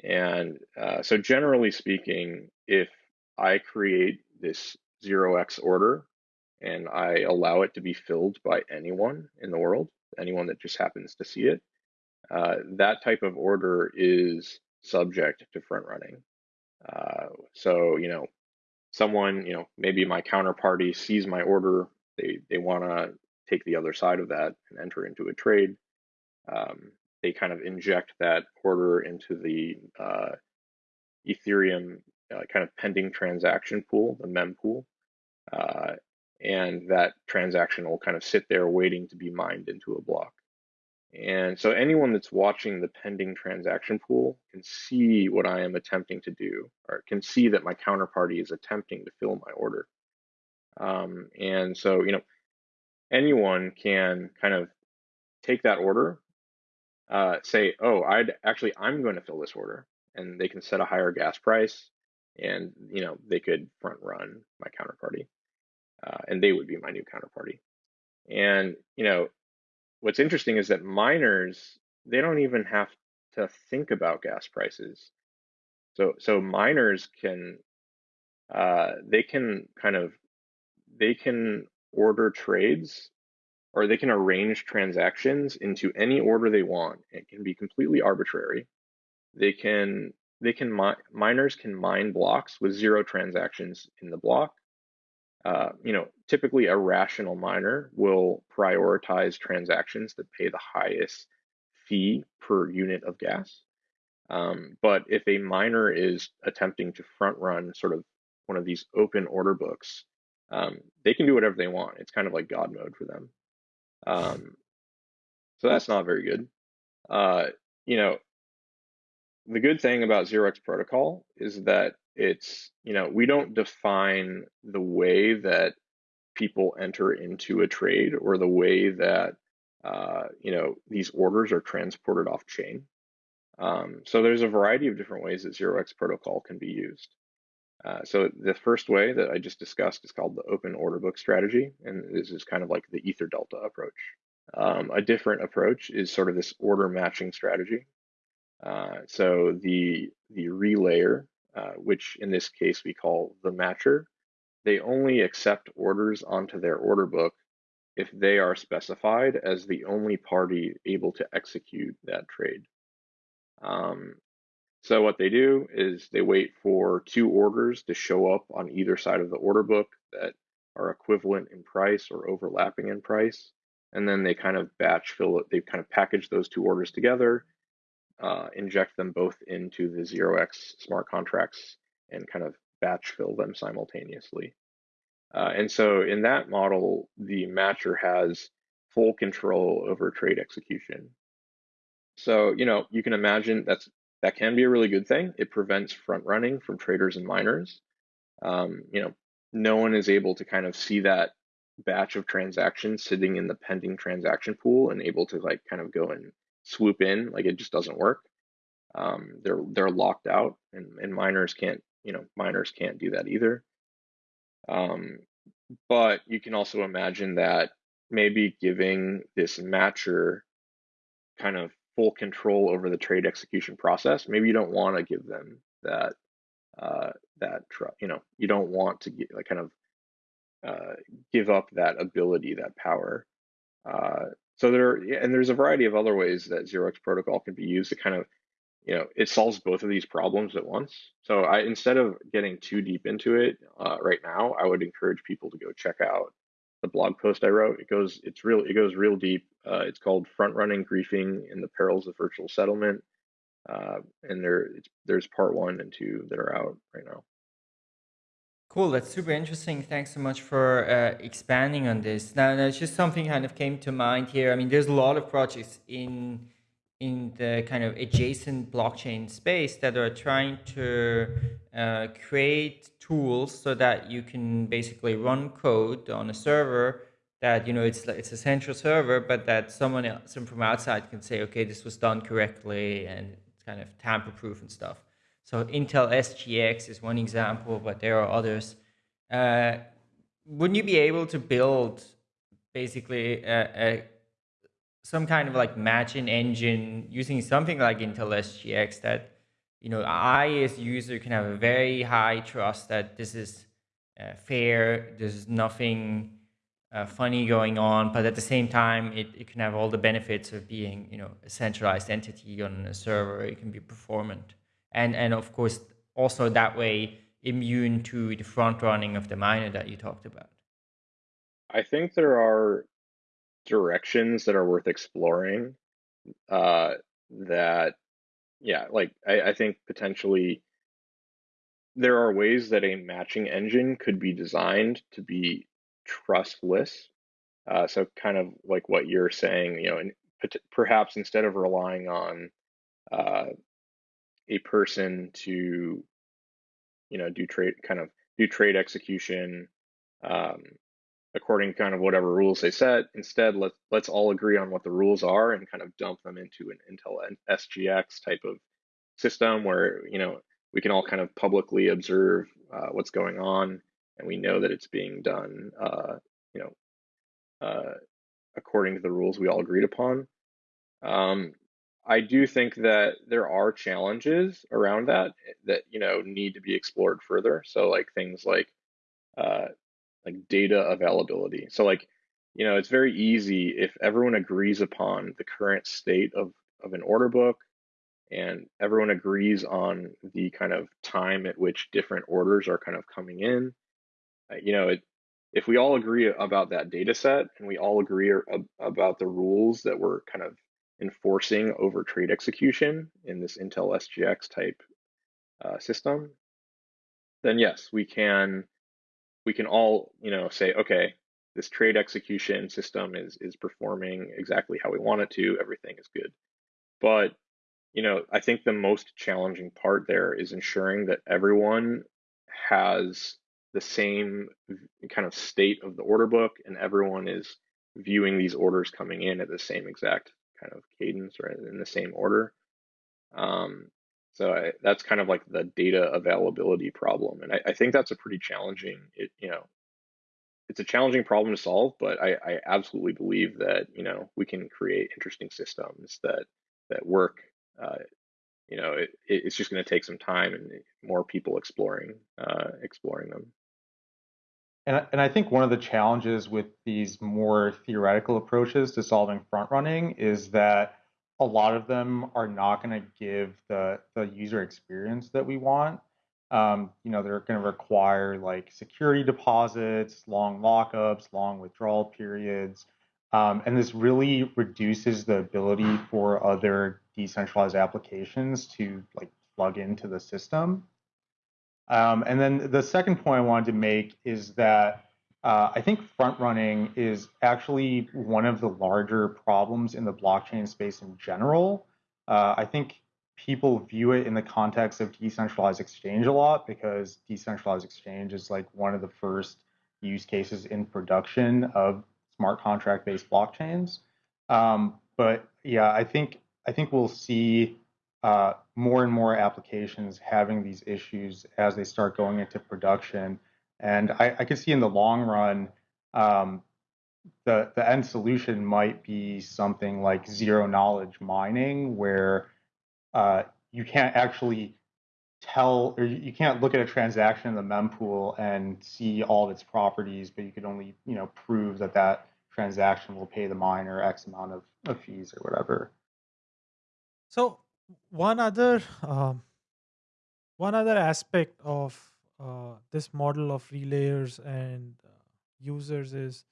and uh, so generally speaking, if I create this 0x order and I allow it to be filled by anyone in the world, anyone that just happens to see it, uh, that type of order is subject to front running. Uh, so, you know, someone, you know, maybe my counterparty sees my order, they, they want to take the other side of that and enter into a trade. Um, they kind of inject that order into the uh, Ethereum uh, kind of pending transaction pool, the mempool. Uh, and that transaction will kind of sit there waiting to be mined into a block. And so anyone that's watching the pending transaction pool can see what I am attempting to do, or can see that my counterparty is attempting to fill my order. Um, and so, you know, anyone can kind of take that order, uh, say, oh, I'd actually, I'm going to fill this order. And they can set a higher gas price. and you know they could front run my counterparty, uh, and they would be my new counterparty. And you know what's interesting is that miners they don't even have to think about gas prices. So so miners can uh, they can kind of they can order trades or they can arrange transactions into any order they want. It can be completely arbitrary. They can they can mi miners can mine blocks with zero transactions in the block. Uh, you know, typically a rational miner will prioritize transactions that pay the highest fee per unit of gas. Um, but if a miner is attempting to front run sort of one of these open order books, um, they can do whatever they want. It's kind of like God mode for them. Um, so that's not very good. Uh, you know, the good thing about Zero X protocol is that it's, you know, we don't define the way that people enter into a trade or the way that, uh, you know, these orders are transported off chain. Um, so there's a variety of different ways that Zero X protocol can be used. Uh, so the first way that I just discussed is called the open order book strategy, and this is kind of like the Ether Delta approach. Um, a different approach is sort of this order matching strategy. Uh, so the the relayer, uh, which in this case we call the matcher, they only accept orders onto their order book if they are specified as the only party able to execute that trade. Um, so what they do is they wait for two orders to show up on either side of the order book that are equivalent in price or overlapping in price. And then they kind of batch fill it, they kind of package those two orders together, uh, inject them both into the 0x smart contracts and kind of batch fill them simultaneously. Uh, and so in that model, the matcher has full control over trade execution. So, you know, you can imagine that's that can be a really good thing. It prevents front running from traders and miners. Um, you know, no one is able to kind of see that batch of transactions sitting in the pending transaction pool and able to like kind of go and swoop in. Like it just doesn't work. Um, they're they're locked out, and, and miners can't you know miners can't do that either. Um, but you can also imagine that maybe giving this matcher kind of full control over the trade execution process. Maybe you don't want to give them that uh, that you know you don't want to get, like kind of uh, give up that ability, that power. Uh, so there and there's a variety of other ways that Zero X protocol can be used to kind of you know it solves both of these problems at once. So I instead of getting too deep into it uh, right now, I would encourage people to go check out the blog post I wrote. It goes, it's real, it goes real deep. Uh, it's called "Front Running Griefing in the Perils of Virtual Settlement," uh, and there, there's part one and two that are out right now. Cool, that's super interesting. Thanks so much for uh, expanding on this. Now, there's just something kind of came to mind here. I mean, there's a lot of projects in in the kind of adjacent blockchain space that are trying to uh, create tools so that you can basically run code on a server that you know it's it's a central server, but that someone else from outside can say, okay, this was done correctly and it's kind of tamper proof and stuff. So Intel SGX is one example, but there are others. Uh, wouldn't you be able to build basically a, a some kind of like matching engine using something like Intel SGX that, you know, I as user can have a very high trust that this is uh, fair, there's nothing uh, funny going on, but at the same time, it, it can have all the benefits of being, you know, a centralized entity on a server. It can be performant. And, and of course, also that way immune to the front running of the miner that you talked about. I think there are directions that are worth exploring uh, that yeah like I, I think potentially there are ways that a matching engine could be designed to be trustless uh, so kind of like what you're saying you know and perhaps instead of relying on uh, a person to you know do trade kind of do trade execution um, according to kind of whatever rules they set. Instead, let's let's all agree on what the rules are and kind of dump them into an Intel SGX type of system where you know we can all kind of publicly observe uh, what's going on, and we know that it's being done, uh, you know, uh, according to the rules we all agreed upon. Um, I do think that there are challenges around that that you know need to be explored further. So like things like uh, like data availability. So like you know it's very easy if everyone agrees upon the current state of of an order book and everyone agrees on the kind of time at which different orders are kind of coming in. Uh, you know, it, if we all agree about that data set and we all agree about the rules that we're kind of enforcing over trade execution in this Intel SGX type uh, system, then yes, we can we can all you know say okay, this trade execution system is is performing exactly how we want it to. Everything is good, but you know I think the most challenging part there is ensuring that everyone has the same kind of state of the order book and everyone is viewing these orders coming in at the same exact kind of cadence or in the same order. Um, so I, that's kind of like the data availability problem, and I, I, think that's a pretty challenging. It you know, it's a challenging problem to solve, but I, I absolutely believe that you know we can create interesting systems that that work. Uh, you know, it, it's just going to take some time and more people exploring uh, exploring them. And, and I think one of the challenges with these more theoretical approaches to solving front running is that a lot of them are not going to give the, the user experience that we want. Um, you know, they're going to require like security deposits, long lockups, long withdrawal periods. Um, and this really reduces the ability for other decentralized applications to like plug into the system. Um, and then the second point I wanted to make is that uh, I think front running is actually one of the larger problems in the blockchain space in general. Uh, I think people view it in the context of decentralized exchange a lot because decentralized exchange is like one of the first use cases in production of smart contract based blockchains. Um, but yeah, I think I think we'll see uh, more and more applications having these issues as they start going into production. And I, I can see in the long run, um, the, the end solution might be something like zero knowledge mining, where uh, you can't actually tell or you can't look at a transaction in the mempool and see all of its properties, but you could only you know prove that that transaction will pay the miner X amount of, of fees or whatever. So one other um, one other aspect of uh, this model of relayers and uh, users is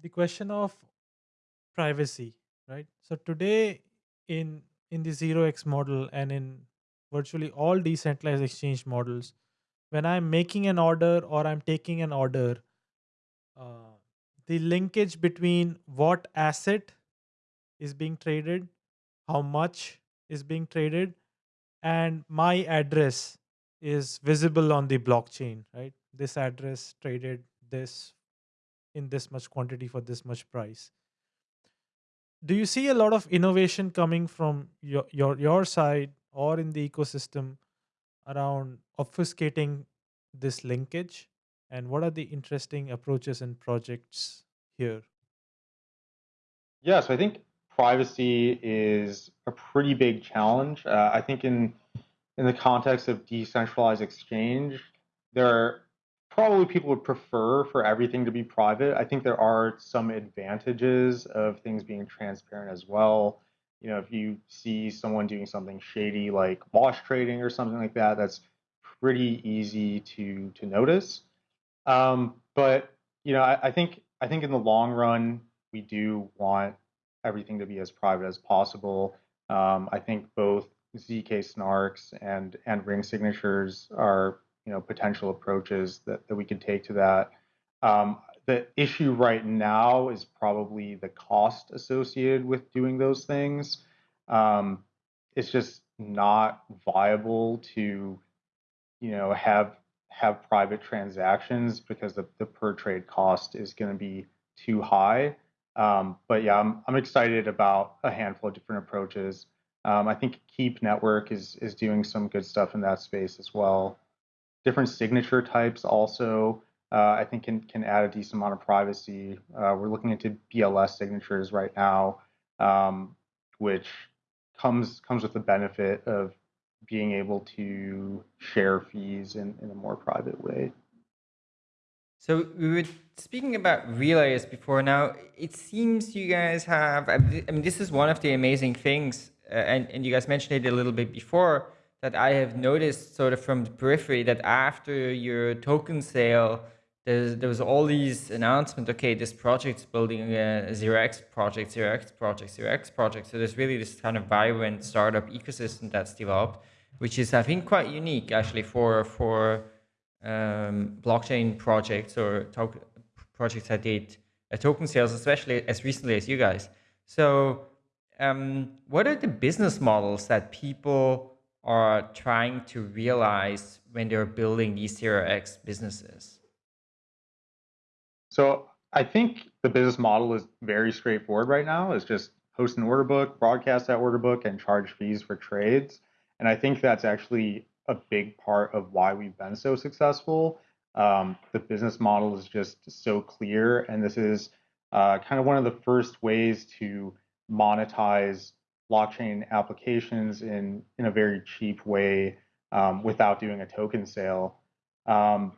the question of privacy right? So today in in the 0x model and in virtually all decentralized exchange models when i'm making an order or i'm taking an order uh, the linkage between what asset is being traded how much is being traded and my address is visible on the blockchain right? This address traded this in this much quantity for this much price. Do you see a lot of innovation coming from your your, your side or in the ecosystem around obfuscating this linkage? And what are the interesting approaches and projects here? Yeah, so i think privacy is a pretty big challenge. Uh, I think in in the context of decentralized exchange, there are probably people would prefer for everything to be private. I think there are some advantages of things being transparent as well. You know, if you see someone doing something shady like wash trading or something like that, that's pretty easy to to notice. Um, but you know, I, I think I think in the long run, we do want everything to be as private as possible. Um, I think both zk snarks and and ring signatures are you know potential approaches that, that we could take to that. Um, the issue right now is probably the cost associated with doing those things. Um, it's just not viable to you know have have private transactions because the, the per trade cost is going to be too high. Um, but yeah, I'm, I'm excited about a handful of different approaches. Um, I think Keep Network is is doing some good stuff in that space as well. Different signature types also, uh, I think can can add a decent amount of privacy. Uh, we're looking into BLS signatures right now, um, which comes comes with the benefit of being able to share fees in, in a more private way. So we were speaking about relays before. Now it seems you guys have. I mean, this is one of the amazing things, uh, and and you guys mentioned it a little bit before that I have noticed, sort of from the periphery, that after your token sale, there's, there was all these announcements. Okay, this project's building a zero x project, zero x project, zero x project. So there's really this kind of vibrant startup ecosystem that's developed, which is I think quite unique actually for for um, blockchain projects or token projects that did a token sales, especially as recently as you guys. So um, what are the business models that people are trying to realize when they're building these zero x businesses? So I think the business model is very straightforward right now. It's just host an order book, broadcast that order book, and charge fees for trades. And I think that's actually a big part of why we've been so successful. Um, the business model is just so clear, and this is uh, kind of one of the first ways to monetize blockchain applications in in a very cheap way um, without doing a token sale. Um,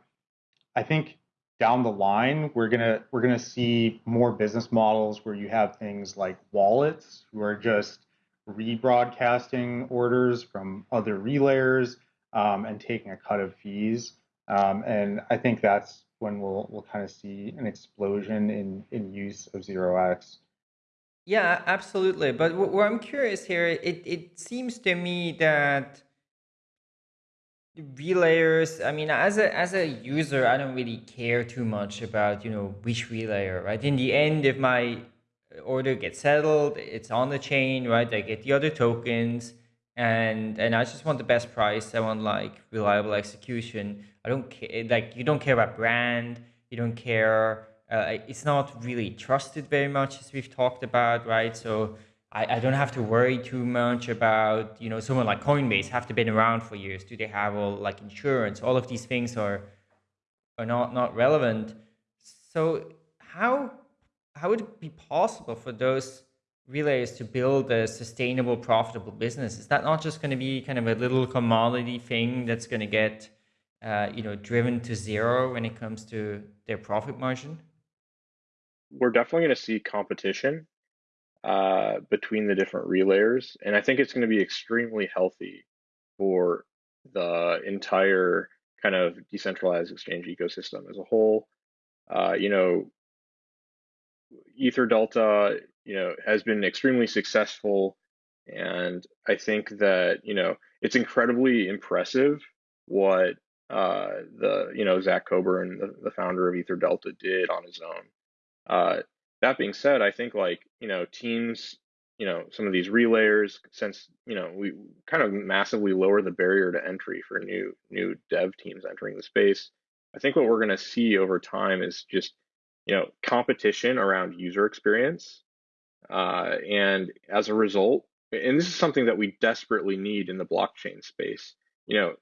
I think down the line we're gonna we're gonna see more business models where you have things like wallets who are just rebroadcasting orders from other relayers um, and taking a cut of fees. Um, and I think that's when we'll we'll kind of see an explosion in in use of zero x. Yeah, absolutely. But what I'm curious here, it it seems to me that relayers. I mean, as a as a user, I don't really care too much about you know which relayer, right? In the end, if my order gets settled, it's on the chain, right? I get the other tokens and and I just want the best price. I want like reliable execution. I don't care like you don't care about brand. You don't care. Uh, it's not really trusted very much as we've talked about, right? So I, I don't have to worry too much about you know someone like Coinbase have to been around for years. Do they have all like insurance? All of these things are are not not relevant. So how how would it be possible for those relays to build a sustainable, profitable business? Is that not just going to be kind of a little commodity thing that's going to get, uh, you know, driven to zero when it comes to their profit margin? We're definitely going to see competition uh, between the different relayers, and I think it's going to be extremely healthy for the entire kind of decentralized exchange ecosystem as a whole. Uh, you know, Ether Delta you know, has been extremely successful. And I think that, you know, it's incredibly impressive what uh, the, you know, Zach Coburn, the, the founder of Ether Delta, did on his own. Uh, that being said, I think like, you know, teams, you know, some of these relayers, since, you know, we kind of massively lower the barrier to entry for new new dev teams entering the space. I think what we're going to see over time is just, you know, competition around user experience uh, and as a result, and this is something that we desperately need in the blockchain space, you know,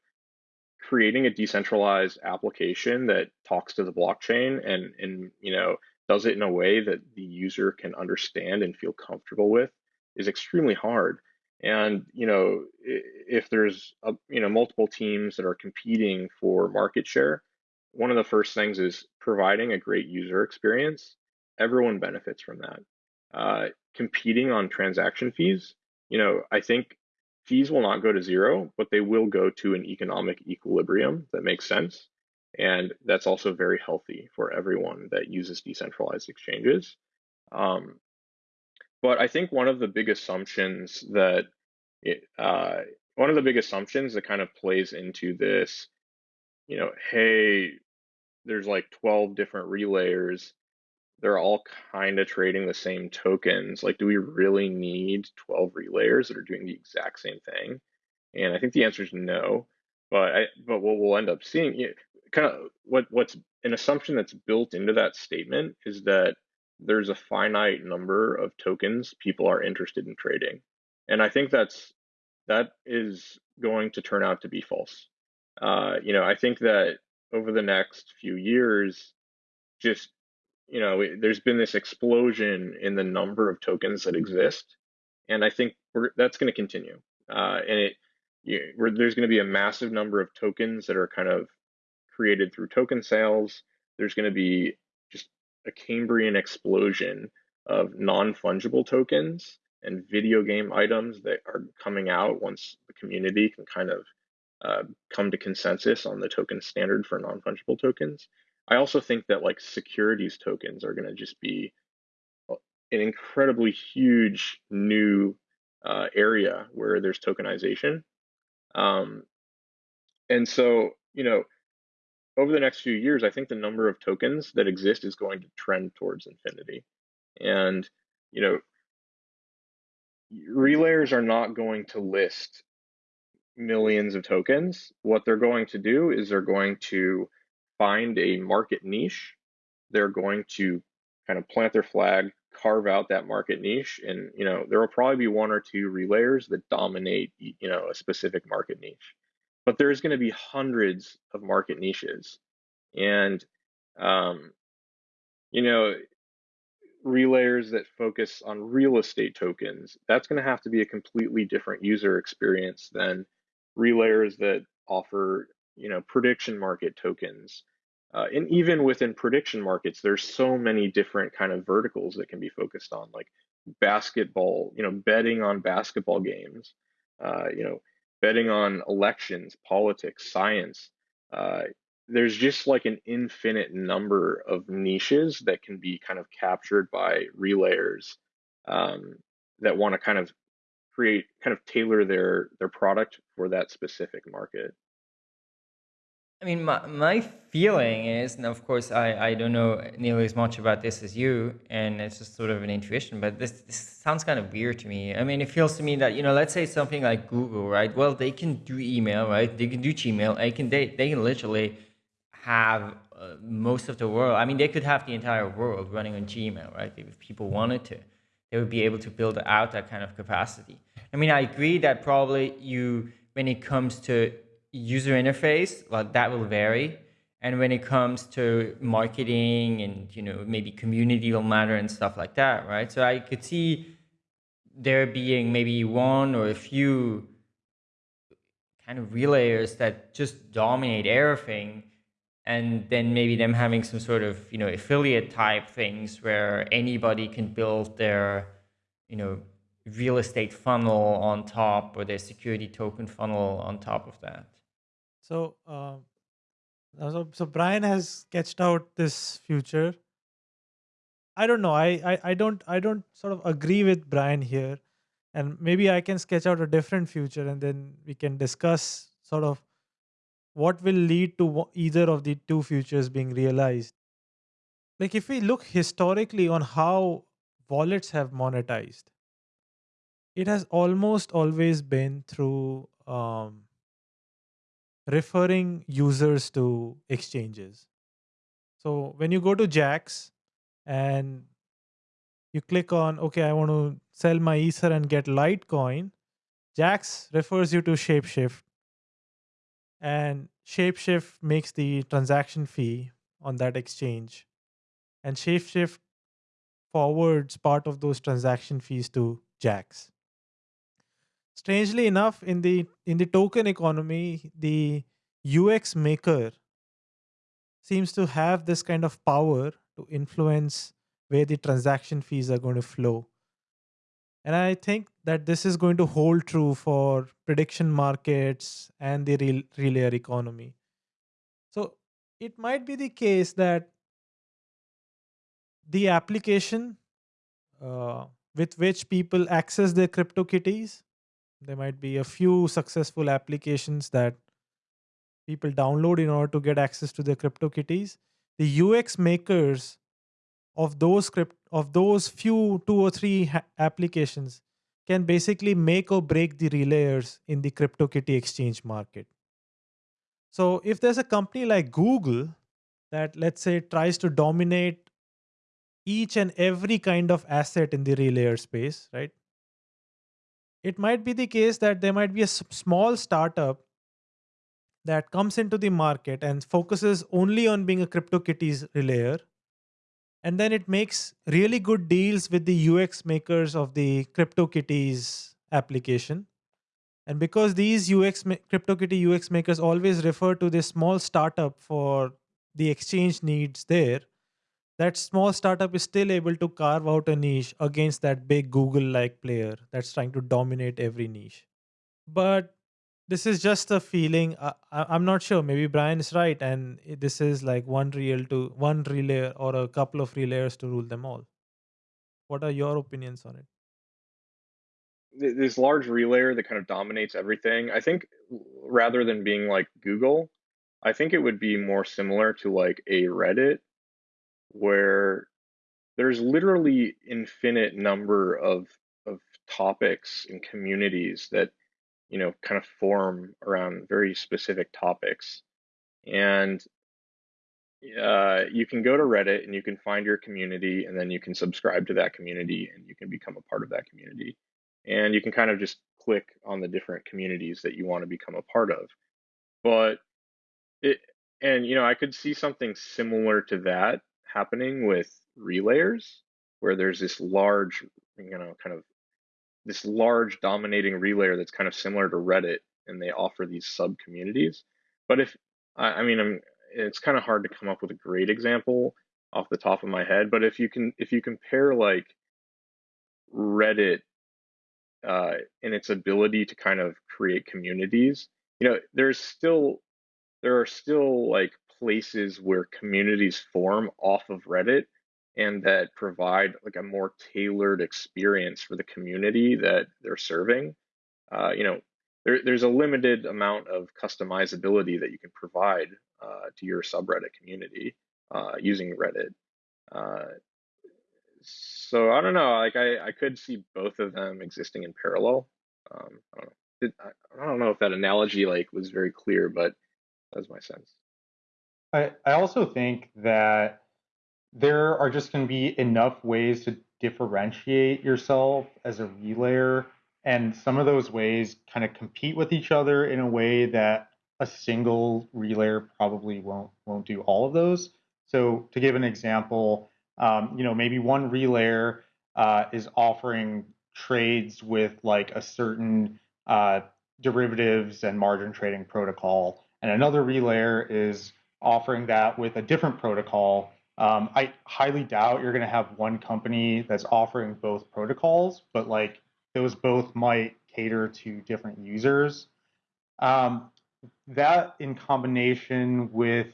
creating a decentralized application that talks to the blockchain and and you know does it in a way that the user can understand and feel comfortable with is extremely hard. And you know, if there's a, you know multiple teams that are competing for market share, one of the first things is providing a great user experience. Everyone benefits from that uh, competing on transaction fees, you know, I think fees will not go to zero, but they will go to an economic equilibrium that makes sense. And that's also very healthy for everyone that uses decentralized exchanges. Um, but I think one of the big assumptions that it, uh, one of the big assumptions that kind of plays into this, you know, hey, there's like 12 different relayers they're all kind of trading the same tokens. Like, do we really need 12 relayers that are doing the exact same thing? And I think the answer is no. But I, but what we'll end up seeing, kind of what what's an assumption that's built into that statement is that there's a finite number of tokens people are interested in trading, and I think that's that is going to turn out to be false. Uh, you know, I think that over the next few years, just you know, there's been this explosion in the number of tokens that exist, and I think that's going to continue. Uh, and it, you, there's going to be a massive number of tokens that are kind of created through token sales. There's going to be just a Cambrian explosion of non-fungible tokens and video game items that are coming out once the community can kind of uh, come to consensus on the token standard for non-fungible tokens. I also think that like securities tokens are going to just be uh, an incredibly huge new uh, area where there's tokenization. Um, and so, you know, over the next few years, I think the number of tokens that exist is going to trend towards infinity. And, you know, relayers are not going to list millions of tokens. What they're going to do is they're going to find a market niche. They're going to kind of plant their flag, carve out that market niche, and you know there will probably be one or two relayers that dominate you know a specific market niche. But there's going to be hundreds of market niches, and um, you know relayers that focus on real estate tokens, that's going to have to be a completely different user experience than relayers that offer, you know, prediction market tokens. Uh, and even within prediction markets, there's so many different kind of verticals that can be focused on, like basketball, you know, betting on basketball games, uh, you know, betting on elections, politics, science. Uh, there's just like an infinite number of niches that can be kind of captured by relayers um, that want to kind of create kind of tailor their their product for that specific market I mean, my, my feeling is, and of course, I, I don't know nearly as much about this as you, and it's just sort of an intuition, but this, this sounds kind of weird to me. I mean, it feels to me that, you know, let's say something like Google, right? Well, they can do email, right? They can do Gmail. They can, they, they can literally have uh, most of the world. I mean, they could have the entire world running on Gmail, right? If people wanted to, they would be able to build out that kind of capacity. I mean, I agree that probably you, when it comes to user interface, well, that will vary. And when it comes to marketing and, you know, maybe community will matter and stuff like that, right? So I could see there being maybe one or a few kind of relayers that just dominate everything and then maybe them having some sort of you know affiliate type things where anybody can build their you know real estate funnel on top or their security token funnel on top of that So, um, so, so Brian has sketched out this future. I don't know. I, I, I don't, I don't sort of agree with Brian here, and maybe I can sketch out a different future, and then we can discuss sort of what will lead to either of the two futures being realized. Like if we look historically on how wallets have monetized, it has almost always been through um, referring users to exchanges. So when you go to Jaxx and you click on, okay, I want to sell my Ether and get Litecoin, Jaxx refers you to Shapeshift and Shapeshift makes the transaction fee on that exchange. And Shapeshift forwards part of those transaction fees to Jaxx. Strangely enough, in the in the token economy, the UX maker seems to have this kind of power to influence where the transaction fees are going to flow. And I think that this is going to hold true for prediction markets and the real, relayer economy. So it might be the case that the application uh, with which people access their CryptoKitties, there might be a few successful applications that people download in order to get access to their CryptoKitties. The UX makers of those script of those few two or three applications can basically make or break the relayers in the CryptoKitty exchange market. So if there's a company like Google that let's say tries to dominate each and every kind of asset in the relayer space, right? It might be the case that there might be a small startup that comes into the market and focuses only on being a CryptoKitties relayer. And then it makes really good deals with the UX makers of the CryptoKitties application. And because these UX CryptoKitty UX makers always refer to this small startup for the exchange needs there, that small startup is still able to carve out a niche against that big Google like player that's trying to dominate every niche. But this is just a feeling. I, I'm not sure. Maybe Brian is right, and this is like one real to one relay or a couple of relayers to rule them all. What are your opinions on it? this large relayer that kind of dominates everything. I think rather than being like Google, I think it would be more similar to like a Reddit where there's literally infinite number of of topics and communities that you know kind of form around very specific topics. And uh, you can go to reddit and you can find your community and then you can subscribe to that community and you can become a part of that community. And you can kind of just click on the different communities that you want to become a part of. But it and you know i could see something similar to that happening with relayers where there's this large you know kind of this large dominating relayer that's kind of similar to reddit and they offer these sub communities but if i, I mean I'm, it's kind of hard to come up with a great example off the top of my head but if you can if you compare like reddit uh, in its ability to kind of create communities you know there's still there are still like places where communities form off of Reddit and that provide like a more tailored experience for the community that they're serving. Uh, you know, there, there's a limited amount of customizability that you can provide uh, to your subreddit community uh, using Reddit. Uh, so I don't know. Like I, I could see both of them existing in parallel. Um, I don't know. I, I don't know if that analogy like was very clear, but that's my sense. I, I also think that there are just going to be enough ways to differentiate yourself as a relayer, and some of those ways kind of compete with each other in a way that a single relayer probably won't won't do all of those. So to give an example, um, you know maybe one relayer uh, is offering trades with like a certain uh, derivatives and margin trading protocol, and another relayer is offering that with a different protocol. Um, I highly doubt you're going to have one company that's offering both protocols, but like those both might cater to different users. Um, that in combination with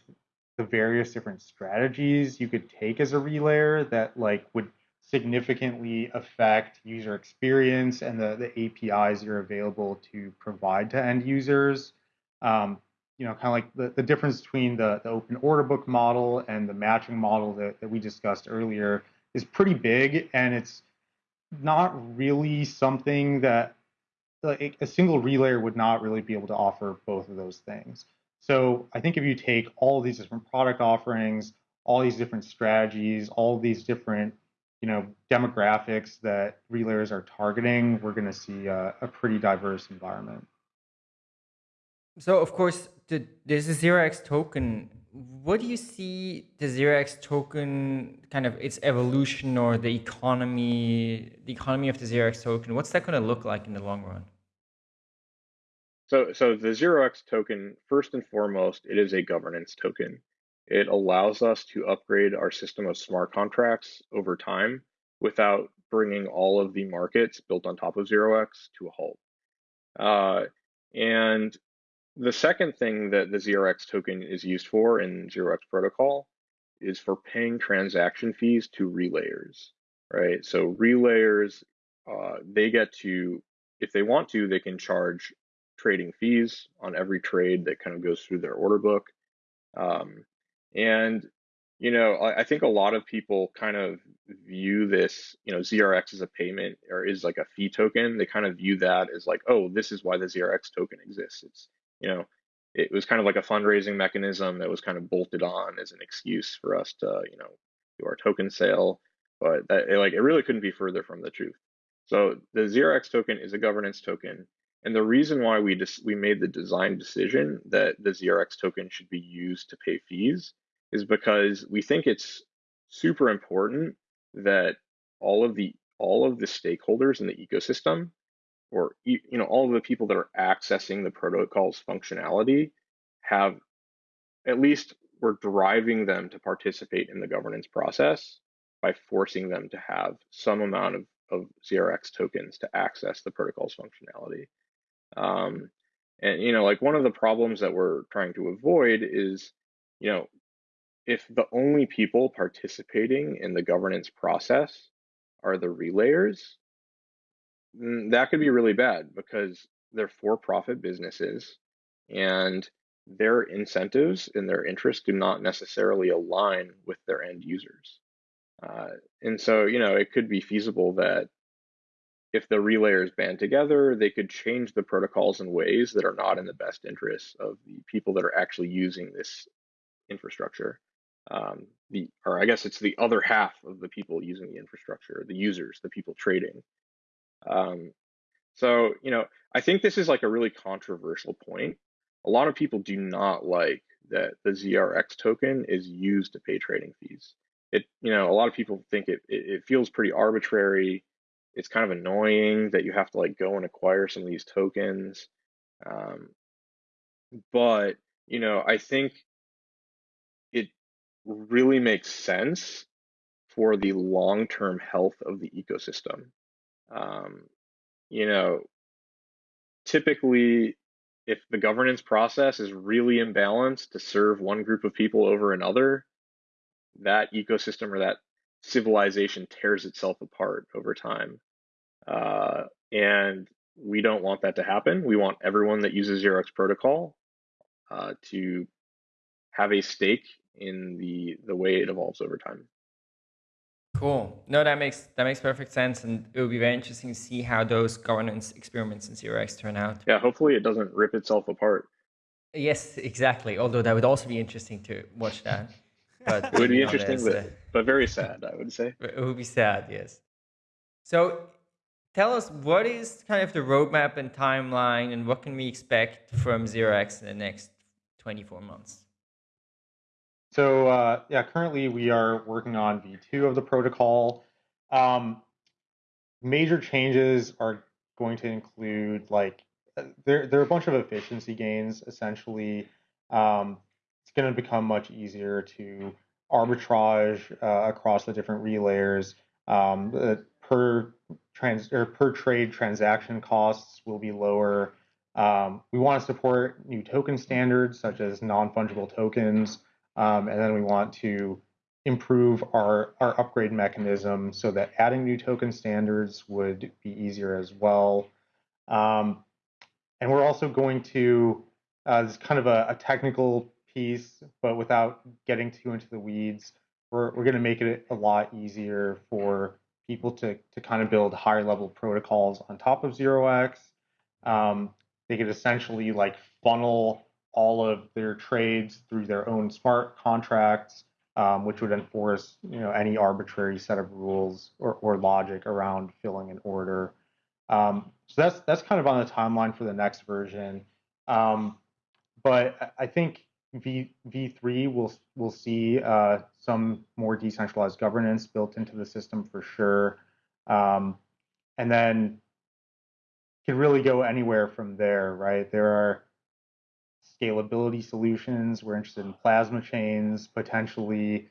the various different strategies you could take as a relayer that like would significantly affect user experience and the, the APIs you're available to provide to end users. Um, you know, kind of like the, the difference between the, the open order book model and the matching model that, that we discussed earlier is pretty big and it's not really something that like a single relayer would not really be able to offer both of those things. So I think if you take all these different product offerings, all these different strategies, all these different you know demographics that relayers are targeting, we're going to see a, a pretty diverse environment. So of course, the, there's a zero x token. What do you see the zero x token kind of its evolution or the economy, the economy of the zero x token? What's that going to look like in the long run? So, so the zero x token, first and foremost, it is a governance token. It allows us to upgrade our system of smart contracts over time without bringing all of the markets built on top of zero x to a halt. Uh, and the second thing that the 0x token is used for in 0x protocol is for paying transaction fees to relayers, right? So relayers, uh, they get to, if they want to, they can charge trading fees on every trade that kind of goes through their order book. Um, and, you know, I, I think a lot of people kind of view this, you know, ZRX as a payment or is like a fee token. They kind of view that as like, oh, this is why the ZRX token exists. It's you know, it was kind of like a fundraising mechanism that was kind of bolted on as an excuse for us to, you know, do our token sale. But that, it, like, it really couldn't be further from the truth. So the 0x token is a governance token. And the reason why we just we made the design decision that the 0x token should be used to pay fees is because we think it's super important that all of the all of the stakeholders in the ecosystem or you know all of the people that are accessing the protocol's functionality have at least we're driving them to participate in the governance process by forcing them to have some amount of, of ZRX tokens to access the protocol's functionality. Um, and you know, like one of the problems that we're trying to avoid is, you know, if the only people participating in the governance process are the relayers, that could be really bad because they're for-profit businesses and their incentives and their interests do not necessarily align with their end users. Uh, and so, you know, it could be feasible that if the relayers band together, they could change the protocols in ways that are not in the best interests of the people that are actually using this infrastructure. Um, the, or I guess it's the other half of the people using the infrastructure, the users, the people trading. Um, so, you know, I think this is like a really controversial point. A lot of people do not like that the ZRX token is used to pay trading fees. It, you know, a lot of people think it, it, it feels pretty arbitrary. It's kind of annoying that you have to like go and acquire some of these tokens. Um, but, you know, I think it really makes sense for the long-term health of the ecosystem. Um, you know, typically, if the governance process is really imbalanced to serve one group of people over another, that ecosystem or that civilization tears itself apart over time. Uh, and we don't want that to happen. We want everyone that uses 0x protocol uh, to have a stake in the the way it evolves over time. Cool. No, that makes that makes perfect sense, and it will be very interesting to see how those governance experiments in 0x turn out. Yeah, hopefully it doesn't rip itself apart. Yes, exactly. Although that would also be interesting to watch that. But it would be interesting, but, uh, but very sad, I would say. It would be sad, yes. So, tell us what is kind of the roadmap and timeline, and what can we expect from 0x in the next 24 months? So uh, yeah, currently we are working on V2 of the protocol. Um, major changes are going to include like there there are a bunch of efficiency gains. Essentially, um, it's going to become much easier to arbitrage uh, across the different relayers. Um, per trans or per trade transaction costs will be lower. Um, we want to support new token standards such as non-fungible tokens. Um, and then we want to improve our, our upgrade mechanism so that adding new token standards would be easier as well. Um, and we're also going to, uh, this is kind of a, a, technical piece, but without getting too into the weeds, we're, we're going to make it a lot easier for people to, to kind of build higher level protocols on top of 0x. Um, they could essentially like funnel all of their trades through their own smart contracts, um, which would enforce you know any arbitrary set of rules or, or logic around filling an order. Um, so that's that's kind of on the timeline for the next version. Um, but I think V V3 will will see uh, some more decentralized governance built into the system for sure, um, and then can really go anywhere from there. Right? There are scalability solutions. We're interested in plasma chains, potentially,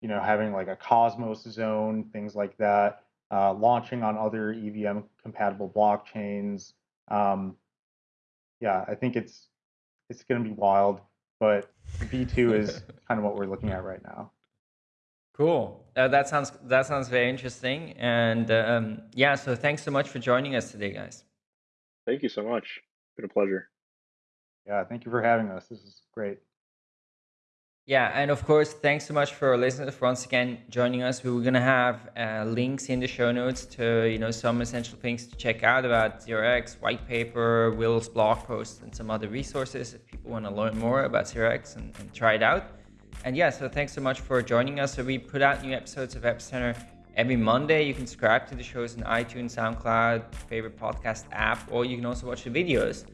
you know, having like a Cosmos zone, things like that, uh, launching on other EVM compatible blockchains. Um, yeah, I think it's it's going to be wild, but V2 is kind of what we're looking at right now. Cool. Uh, that sounds that sounds very interesting. And um, yeah, so thanks so much for joining us today, guys. Thank you so much. It's been a pleasure. Yeah, thank you for having us. This is great. Yeah, and of course, thanks so much for listeners for once again joining us. We are gonna have uh, links in the show notes to you know some essential things to check out about 0x, white paper, Will's blog post, and some other resources if people want to learn more about 0x and, and try it out. And yeah, so thanks so much for joining us. So we put out new episodes of Epicenter every Monday. You can subscribe to the shows on iTunes, SoundCloud, favorite podcast app, or you can also watch the videos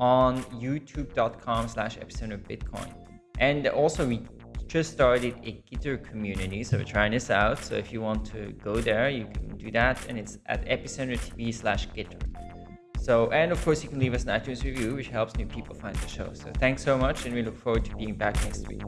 on youtube.com slash epicenter bitcoin. And also we just started a Gitter community, so we're trying this out. So if you want to go there, you can do that. And it's at epicenter TV slash Gitter. So, and of course, you can leave us an iTunes review, which helps new people find the show. So, thanks so much, and we look forward to being back next week.